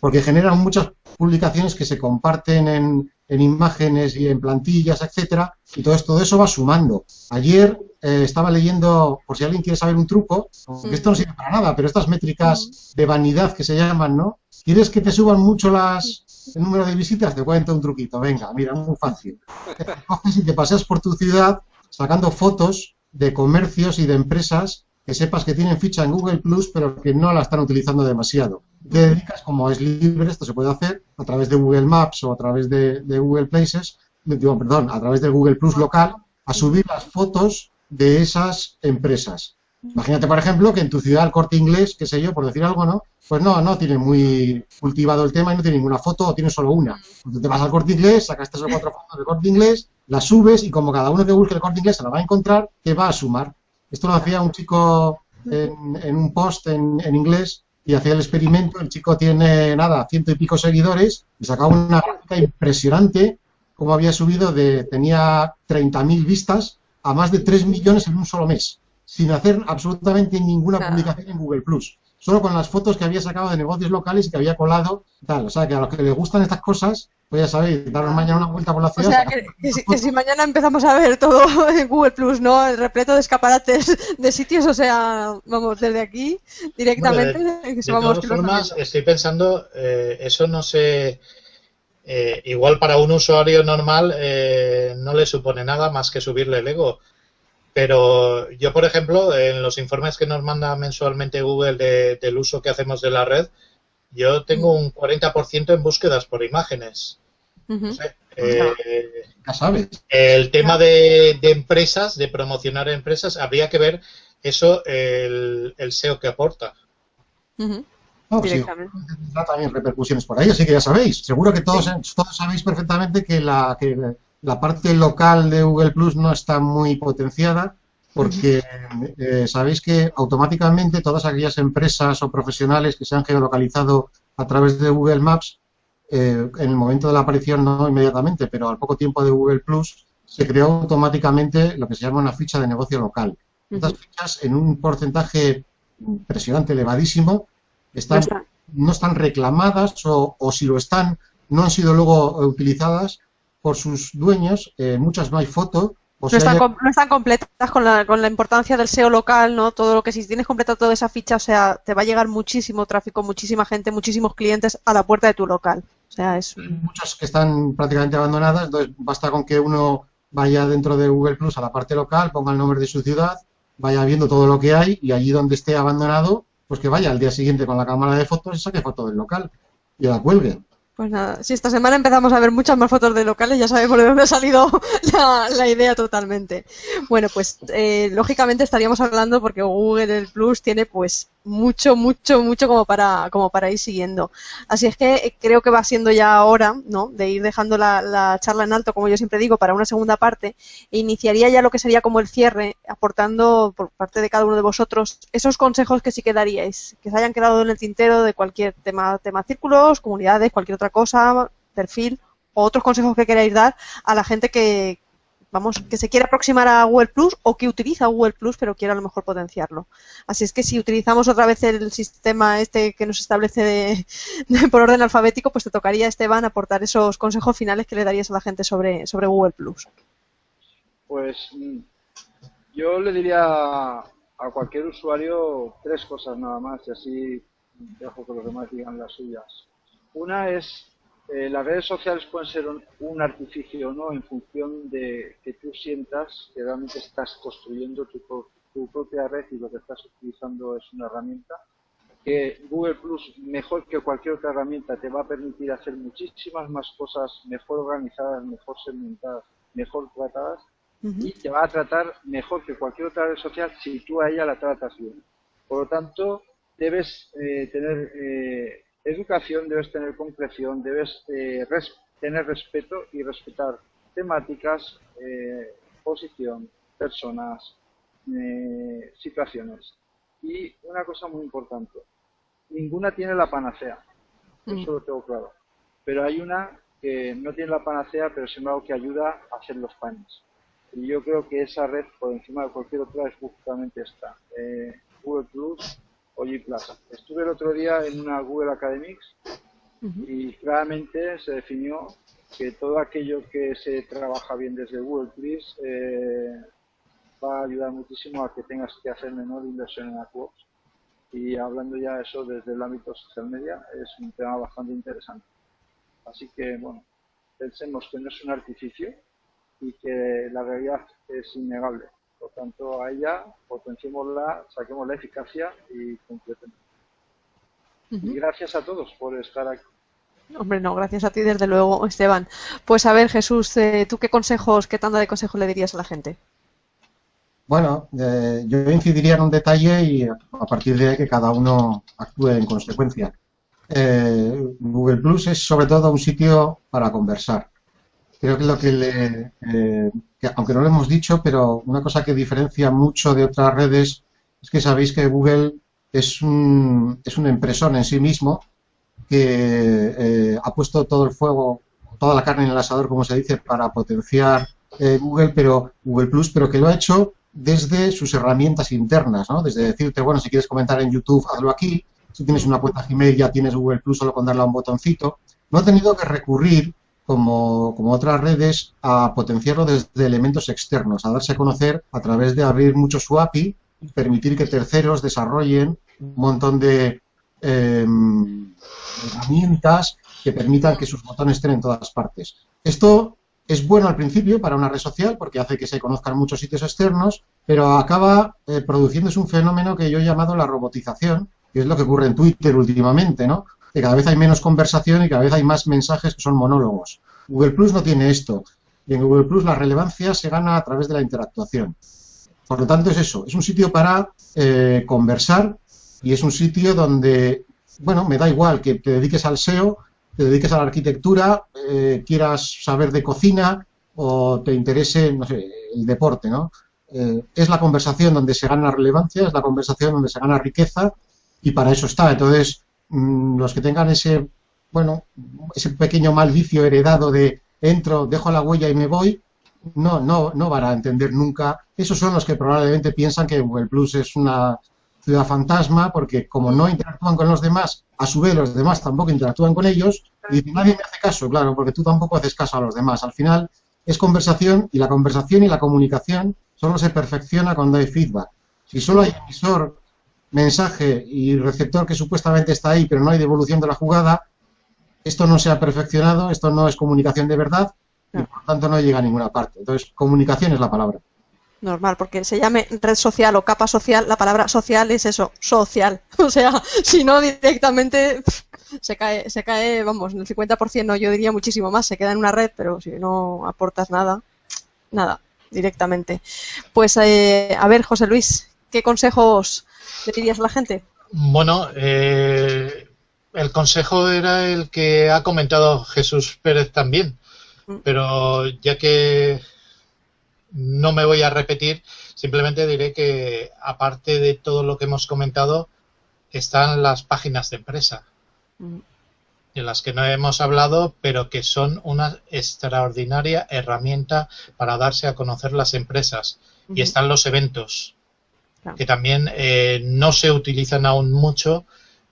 porque generan muchas publicaciones que se comparten en, en imágenes y en plantillas, etcétera, y todo esto de eso va sumando. Ayer eh, estaba leyendo, por si alguien quiere saber un truco, que esto no sirve para nada, pero estas métricas de vanidad que se llaman, ¿no? ¿Quieres que te suban mucho las el número de visitas? Te cuento un truquito, venga, mira, muy fácil. Te coges y te paseas por tu ciudad sacando fotos de comercios y de empresas que sepas que tienen ficha en Google Plus, pero que no la están utilizando demasiado. Te dedicas, como es libre, esto se puede hacer a través de Google Maps o a través de, Google Places, perdón, a través de Google Plus local, a subir las fotos de esas empresas. Imagínate, por ejemplo, que en tu ciudad el corte inglés, qué sé yo, por decir algo, ¿no? Pues no, no tiene muy cultivado el tema y no tiene ninguna foto o tiene solo una. Entonces te vas al corte inglés, sacas tres o cuatro fotos de corte inglés, las subes y como cada uno que busque el corte inglés se la va a encontrar, te va a sumar. Esto lo hacía un chico en, un post en, inglés y hacía el experimento. El chico tiene, nada, ciento y pico seguidores y sacaba una gráfica impresionante como había subido de, tenía 30.000 vistas a más de 3 millones en un solo mes sin hacer absolutamente ninguna publicación en Google Plus. Solo con las fotos que había sacado de negocios locales y que había colado, tal. O sea, que a los que les gustan estas cosas, pues ya sabéis, daros mañana una vuelta por la ciudad. O sea, que, si, mañana empezamos a ver todo en Google Plus, ¿no? El repleto de escaparates de sitios, o sea, vamos, desde aquí directamente. de, todas formas, estoy pensando, eh, eso no sé. Eh, igual para un usuario normal eh, no le supone nada más que subirle el ego pero yo, por ejemplo, en los informes que nos manda mensualmente Google del uso que hacemos de la red, yo tengo un 40% en búsquedas por imágenes. Eh, ya sabes. El tema de, empresas, de promocionar empresas, habría que ver eso, el, SEO que aporta. No, sí, también repercusiones por ahí, así que ya sabéis. Seguro que todos, todos sabéis perfectamente que la, que la parte local de Google Plus no está muy potenciada porque eh, sabéis que automáticamente todas aquellas empresas o profesionales que se han geolocalizado a través de Google Maps, eh, en el momento de la aparición no inmediatamente, pero al poco tiempo de Google Plus, se creó automáticamente lo que se llama una ficha de negocio local. Estas fichas, en un porcentaje impresionante, elevadísimo, están, no están reclamadas o, si lo están, no han sido luego utilizadas por sus dueños, eh, muchas no hay foto. no, están, no, están, completas con la, con la importancia del SEO local, ¿no? Todo lo que si tienes completado toda esa ficha, o sea, te va a llegar muchísimo tráfico, muchísima gente, muchísimos clientes a la puerta de tu local. O sea, es... Muchas que están prácticamente abandonadas, entonces basta con que uno vaya dentro de Google Plus a la parte local, ponga el nombre de su ciudad, vaya viendo todo lo que hay y allí donde esté abandonado, pues que vaya al día siguiente con la cámara de fotos y saque foto del local y la cuelgue. Pues nada, si esta semana empezamos a ver muchas más fotos de locales, ya sabemos de dónde ha salido la, idea totalmente. Bueno, pues eh, lógicamente estaríamos hablando porque Google Plus tiene pues mucho, mucho, mucho como para, como para ir siguiendo. Así es que eh, creo que va siendo ya hora, ¿no? De ir dejando la, charla en alto, como yo siempre digo, para una segunda parte. E iniciaría ya lo que sería como el cierre, aportando por parte de cada uno de vosotros esos consejos que sí que daríais, que se hayan quedado en el tintero de cualquier tema, tema círculos, comunidades, cualquier otra cosa, perfil, o otros consejos que queráis dar a la gente que, que se quiere aproximar a Google Plus o que utiliza Google Plus pero quiere a lo mejor potenciarlo. Así es que si utilizamos otra vez el sistema este que nos establece por orden alfabético, pues te tocaría, Esteban, aportar esos consejos finales que le darías a la gente sobre, sobre Google Plus. Pues mm, yo le diría a cualquier usuario tres cosas nada más y así dejo que los demás digan las suyas. Una es eh, las redes sociales pueden ser un, artificio o no en función de que tú sientas que realmente estás construyendo tu, propia red y lo que estás utilizando es una herramienta. Que Google Plus, mejor que cualquier otra herramienta, te va a permitir hacer muchísimas más cosas mejor organizadas, mejor segmentadas, mejor tratadas y te va a tratar mejor que cualquier otra red social si tú a ella la tratas bien. Por lo tanto, debes eh, tener eh, educación, debes tener concreción, debes eh, tener respeto y respetar temáticas, eh, posición, personas, eh, situaciones. Y una cosa muy importante, ninguna tiene la panacea, mm. eso lo tengo claro. Pero hay una que no tiene la panacea, pero sin embargo que ayuda a hacer los panes. Y yo creo que esa red, por encima de cualquier otra, es justamente esta. Google Plus Oye Plaza. Estuve el otro día en una Google Academics y claramente se definió que todo aquello que se trabaja bien desde Google Plus eh, va a ayudar muchísimo a que tengas que hacer menor inversión en AdWords. Y hablando ya de eso desde el ámbito social media, es un tema bastante interesante. Así que, bueno, pensemos que no es un artificio y que la realidad es innegable. Por tanto, a ella potenciémosla, saquemos la eficacia y completemos. Y gracias a todos por estar aquí. Hombre, no, gracias a ti desde luego, Esteban. Pues a ver, Jesús, eh, ¿tú qué consejos, qué tanda de consejos le dirías a la gente? Bueno, eh, yo incidiría en un detalle y a partir de ahí que cada uno actúe en consecuencia. Eh, Google Plus es sobre todo un sitio para conversar creo que lo que le, eh, aunque no lo hemos dicho, pero una cosa que diferencia mucho de otras redes es que sabéis que Google es un, es un empresón en sí mismo que eh, ha puesto todo el fuego, toda la carne en el asador, como se dice, para potenciar eh, Google, pero Google Plus, pero que lo ha hecho desde sus herramientas internas, ¿no? Desde decirte, bueno, si quieres comentar en YouTube, hazlo aquí. Si tienes una cuenta Gmail, ya tienes Google Plus solo con darle a un botoncito. No ha tenido que recurrir como, otras redes, a potenciarlo desde elementos externos, a darse a conocer a través de abrir mucho su API permitir que terceros desarrollen un montón de em, herramientas que permitan que sus botones estén en todas partes. Esto es bueno al principio para una red social porque hace que se conozcan muchos sitios externos, pero acaba eh, produciéndose un fenómeno que yo he llamado la robotización, que es lo que ocurre en Twitter últimamente, ¿no? Que cada vez hay menos conversación y cada vez hay más mensajes que son monólogos. Google Plus no tiene esto. Y en Google Plus la relevancia se gana a través de la interactuación. Por lo tanto, es eso. Es un sitio para eh, conversar y es un sitio donde, bueno, me da igual que te dediques al SEO, te dediques a la arquitectura, eh, quieras saber de cocina o te interese, no sé, el deporte, ¿no? Eh, es la conversación donde se gana relevancia, es la conversación donde se gana riqueza y para eso está. Entonces, los que tengan ese, bueno, ese pequeño mal vicio heredado de entro, dejo la huella y me voy, no, no, no van a entender nunca. Esos son los que probablemente piensan que Google Plus es una ciudad fantasma, porque como no interactúan con los demás, a su vez los demás tampoco interactúan con ellos, y nadie me hace caso, claro, porque tú tampoco haces caso a los demás. Al final es conversación, y la conversación y la comunicación solo se perfecciona cuando hay feedback. Si solo hay emisor, mensaje y receptor que supuestamente está ahí, pero no hay devolución de la jugada, esto no se ha perfeccionado, esto no es comunicación de verdad, y por tanto no llega a ninguna parte. Entonces, comunicación es la palabra normal, porque se llame red social o capa social, la palabra social es eso, social. O sea, si no directamente se cae, se cae, vamos, en el 50%, no, yo diría muchísimo más, se queda en una red, pero si no aportas nada, nada, directamente. Pues, eh, a ver, José Luis, ¿qué consejos le dirías a la gente? Bueno, eh, el consejo era el que ha comentado Jesús Pérez también, mm. pero ya que no me voy a repetir, simplemente diré que aparte de todo lo que hemos comentado, están las páginas de empresa, mm. de las que no hemos hablado, pero que son una extraordinaria herramienta para darse a conocer las empresas. Y están los eventos, que también eh, no se utilizan aún mucho,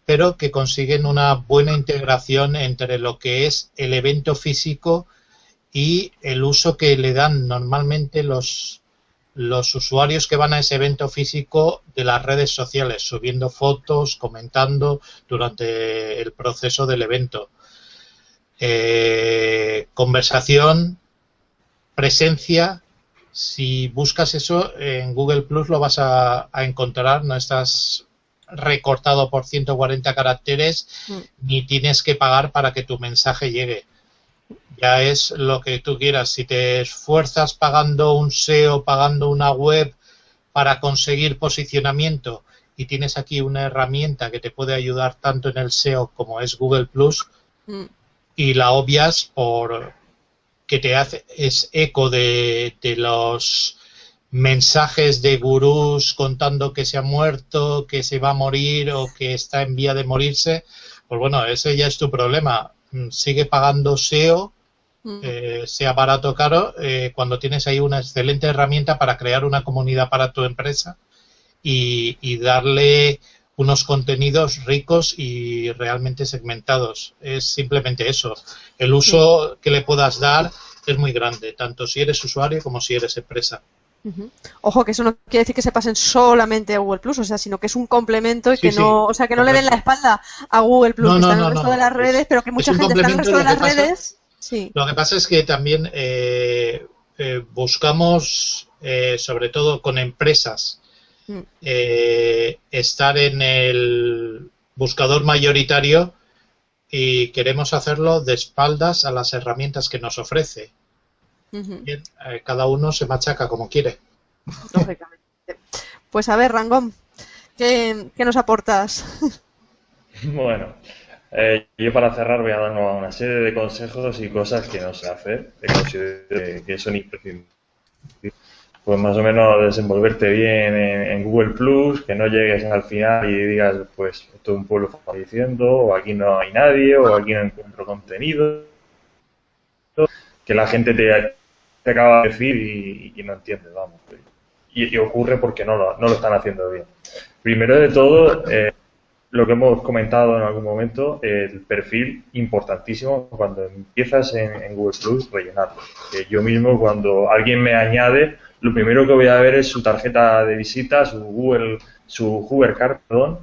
pero que consiguen una buena integración entre lo que es el evento físico y el uso que le dan normalmente los, los usuarios que van a ese evento físico de las redes sociales, subiendo fotos, comentando durante el proceso del evento. Eh, conversación, presencia. Si buscas eso en Google Plus lo vas a, encontrar, no estás recortado por 140 caracteres mm. ni tienes que pagar para que tu mensaje llegue ya es lo que tú quieras. Si te esfuerzas pagando un SEO, pagando una web para conseguir posicionamiento y tienes aquí una herramienta que te puede ayudar tanto en el SEO como es Google Plus mm. y la obvias por que te hace es eco de, de los mensajes de gurús contando que se ha muerto, que se va a morir o que está en vía de morirse, pues bueno, ese ya es tu problema. Mm, sigue pagando SEO eh, sea barato o caro, eh, cuando tienes ahí una excelente herramienta para crear una comunidad para tu empresa y, darle unos contenidos ricos y realmente segmentados. Es simplemente eso. El uso que le puedas dar es muy grande, tanto si eres usuario como si eres empresa. Ojo, que eso no quiere decir que se pasen solamente a Google Plus, o sea, sino que es un complemento y que no, o sea, que no le den la espalda a Google Plus, que está en el resto de las redes, pero que mucha gente está en el resto de las redes lo que pasa es que también eh, eh, buscamos, eh, sobre todo con empresas, mm. estar en el buscador mayoritario y queremos hacerlo de espaldas a las herramientas que nos ofrece. cada uno se machaca como quiere. Pues a ver, Rangón, ¿qué, qué nos aportas? Bueno, eh, yo para cerrar voy a dar una serie de consejos y cosas que no sé hacer, que considero que son imprescindibles. Pues más o menos desenvolverte bien en, Google Plus, que no llegues al final y digas, pues esto es un pueblo diciendo, o aquí no hay nadie, o aquí no encuentro contenido. Que la gente te, acaba de decir y, no entiende, vamos. Y, ocurre porque no lo, no lo están haciendo bien. Primero de todo, eh, lo que hemos comentado en algún momento, el perfil importantísimo cuando empiezas en, Google Plus, rellenarlo. Yo mismo cuando alguien me añade, lo primero que voy a ver es su tarjeta de visita, su Google, su Card, perdón,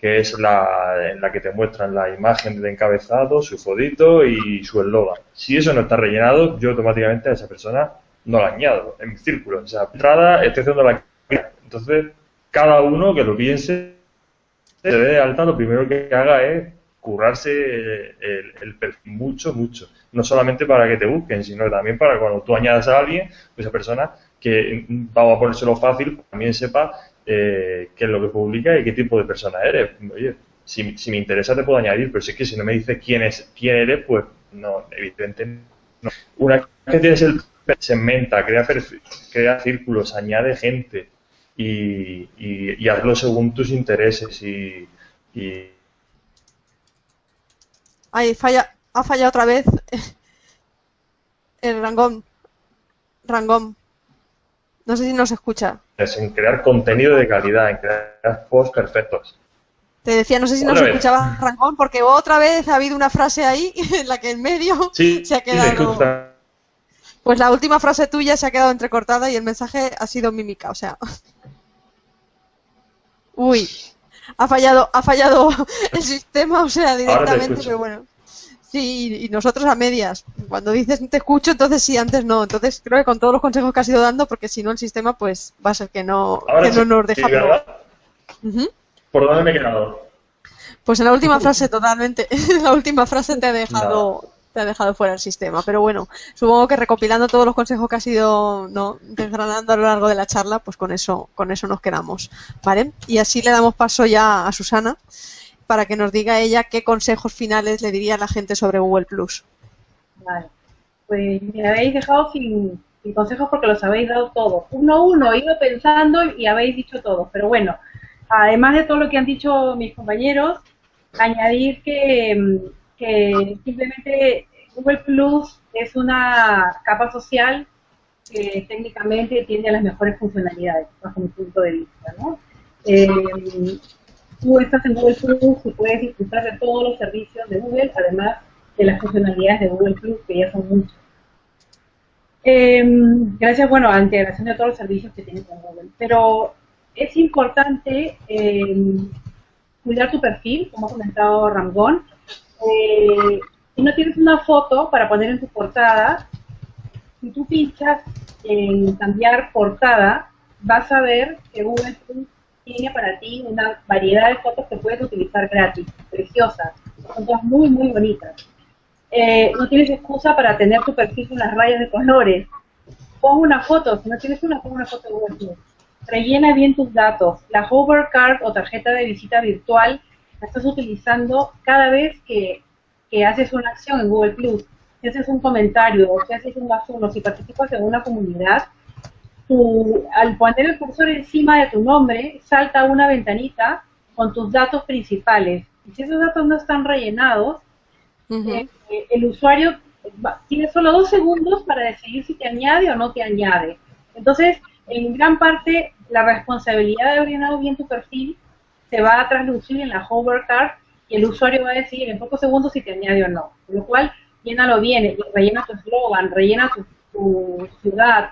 que es la en la que te muestran la imagen de encabezado, su fodito y su eslogan. Si eso no está rellenado, yo automáticamente a esa persona no la añado en mi círculo. O sea, entrada estoy haciendo la entonces cada uno que lo piense se dé alta, lo primero que haga es currarse el, perfil mucho, mucho. No solamente para que te busquen, sino también para cuando tú añadas a alguien, pues esa persona que vamos a ponérselo fácil, también sepa eh, qué es lo que publica y qué tipo de persona eres. Oye, si, me interesa te puedo añadir, pero si es que si no me dices quién es quién eres, pues no, evidentemente. Una vez que tienes el segmenta, crea, crea círculos, añade gente y, y, hazlo según tus intereses y, y... Ay, falla, ha fallado otra vez el rangón. Rangón. No sé si nos escucha. Es en crear contenido de calidad, en crear posts perfectos. Te decía, no sé si nos escuchaba Rangón, porque otra vez ha habido una frase ahí en la que en medio se ha quedado. pues la última frase tuya se ha quedado entrecortada y el mensaje ha sido mímica, o sea. Uy, ha fallado, ha fallado el sistema, o sea, directamente, pero bueno. Sí, y nosotros a medias. Cuando dices te escucho, entonces sí, antes no. Entonces creo que con todos los consejos que has ido dando, porque si no el sistema pues va a ser que no, que no nos deja. ¿Por dónde me he quedado? Pues en la última frase totalmente. la última frase te ha dejado te ha dejado fuera el sistema. Pero bueno, supongo que recopilando todos los consejos que has ido no, desgranando a lo largo de la charla, pues con eso, con eso nos quedamos. ¿Vale? Y así le damos paso ya a Susana para que nos diga ella qué consejos finales le diría a la gente sobre Google Plus. Vale. Pues me habéis dejado sin, consejos porque los habéis dado todos. Uno a uno, he ido pensando y habéis dicho todos. Pero bueno, además de todo lo que han dicho mis compañeros, añadir que, simplemente Google Plus es una capa social que técnicamente tiene las mejores funcionalidades, bajo mi punto de vista. ¿no? Eh, tú estás en Google Plus y puedes disfrutar de todos los servicios de Google, además de las funcionalidades de Google Plus, que ya son muchas. Em, gracias, bueno, a la integración de todos los servicios que tiene con Google. Pero es importante em, cuidar tu perfil, como ha comentado Ramgón. Eh, si no tienes una foto para poner en tu portada, si tú pinchas en cambiar portada, vas a ver que Google Plus tiene para ti una variedad de fotos que puedes utilizar gratis, preciosas, son todas muy, muy bonitas. Eh, no tienes excusa para tener tu perfil con las rayas de colores. Pon una foto, si no tienes una, pon una foto de Google Rellena bien tus datos. La hover card o tarjeta de visita virtual la estás utilizando cada vez que, que haces una acción en Google Plus. Si haces un comentario, o si haces un asunto, si participas en una comunidad, al poner el cursor encima de tu nombre, salta una ventanita con tus datos principales. Y si esos datos no están rellenados, eh, eh, el usuario tiene solo dos segundos para decidir si te añade o no te añade. Entonces, en gran parte, la responsabilidad de llenado bien tu perfil se va a traslucir en la hover card y el usuario va a decir en pocos segundos si te añade o no. Con lo cual, llénalo bien, rellena tu eslogan, rellena tu, tu ciudad,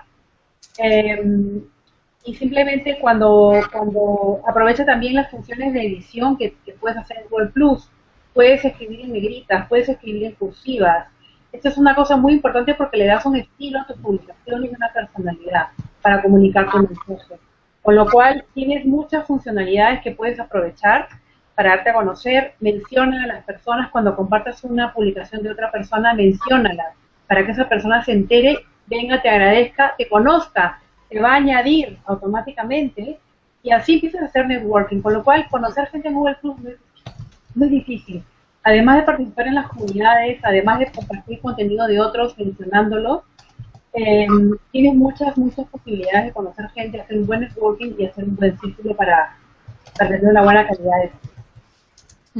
Em, y simplemente cuando, cuando aprovecha también las funciones de edición que, puedes hacer en Google Plus, puedes escribir en negritas, puedes escribir en cursivas. Esto es una cosa muy importante porque le das un estilo a tu publicación y una personalidad para comunicar tu mensaje. Con lo cual tienes muchas funcionalidades que puedes aprovechar para darte a conocer. Menciona a las personas cuando compartas una publicación de otra persona, menciónala para que esa persona se entere venga, te agradezca, te conozca, te va a añadir automáticamente y así empiezas a hacer networking, con lo cual conocer gente en Google Plus no es muy difícil. Además de participar en las comunidades, además de compartir contenido de otros mencionándolo, eh, tienes muchas, muchas posibilidades de conocer gente, hacer un buen networking y hacer un buen círculo para, tener una buena calidad de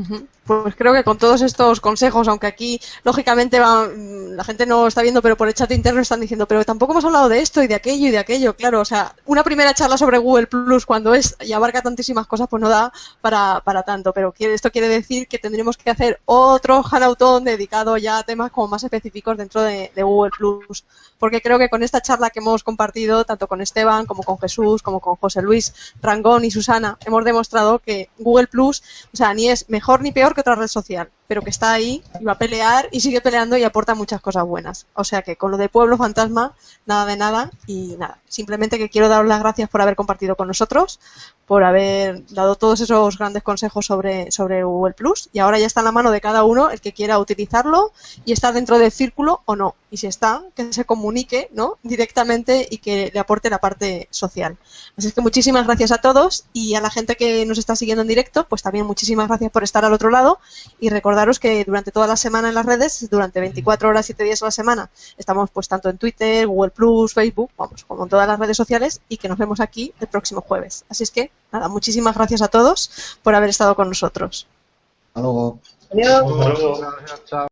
vida. Pues creo que con todos estos consejos, aunque aquí lógicamente va, mm, la gente no está viendo, pero por el chat interno están diciendo, pero tampoco hemos hablado de esto y de aquello y de aquello, claro, o sea, una primera charla sobre Google Plus cuando es y abarca tantísimas cosas, pues no da para, para tanto, pero esto quiere decir que tendremos que hacer otro Hanautón dedicado ya a temas como más específicos dentro de, de Google Plus, porque creo que con esta charla que hemos compartido, tanto con Esteban como con Jesús, como con José Luis Rangón y Susana, hemos demostrado que Google Plus, o sea, ni es mejor ni peor que otra red social, pero que está ahí y va a pelear y sigue peleando y aporta muchas cosas buenas. O sea que con lo de Pueblo Fantasma, nada de nada y nada. Simplemente que quiero daros las gracias por haber compartido con nosotros, por haber dado todos esos grandes consejos sobre, sobre Google Plus y ahora ya está en la mano de cada uno el que quiera utilizarlo y está dentro del círculo o no. Y si está, que se comunique ¿no? directamente y que le aporte la parte social. Así que muchísimas gracias a todos y a la gente que nos está siguiendo en directo, pues también muchísimas gracias por estar al otro lado y recordaros que durante toda la semana en las redes, durante 24 horas, 7 días a la semana, estamos pues tanto en Twitter, Google Plus, Facebook, vamos, como en todas las redes sociales y que nos vemos aquí el próximo jueves. Así es que Nada, muchísimas gracias a todos por haber estado con nosotros. Hasta luego. Adiós. Gracias, chao.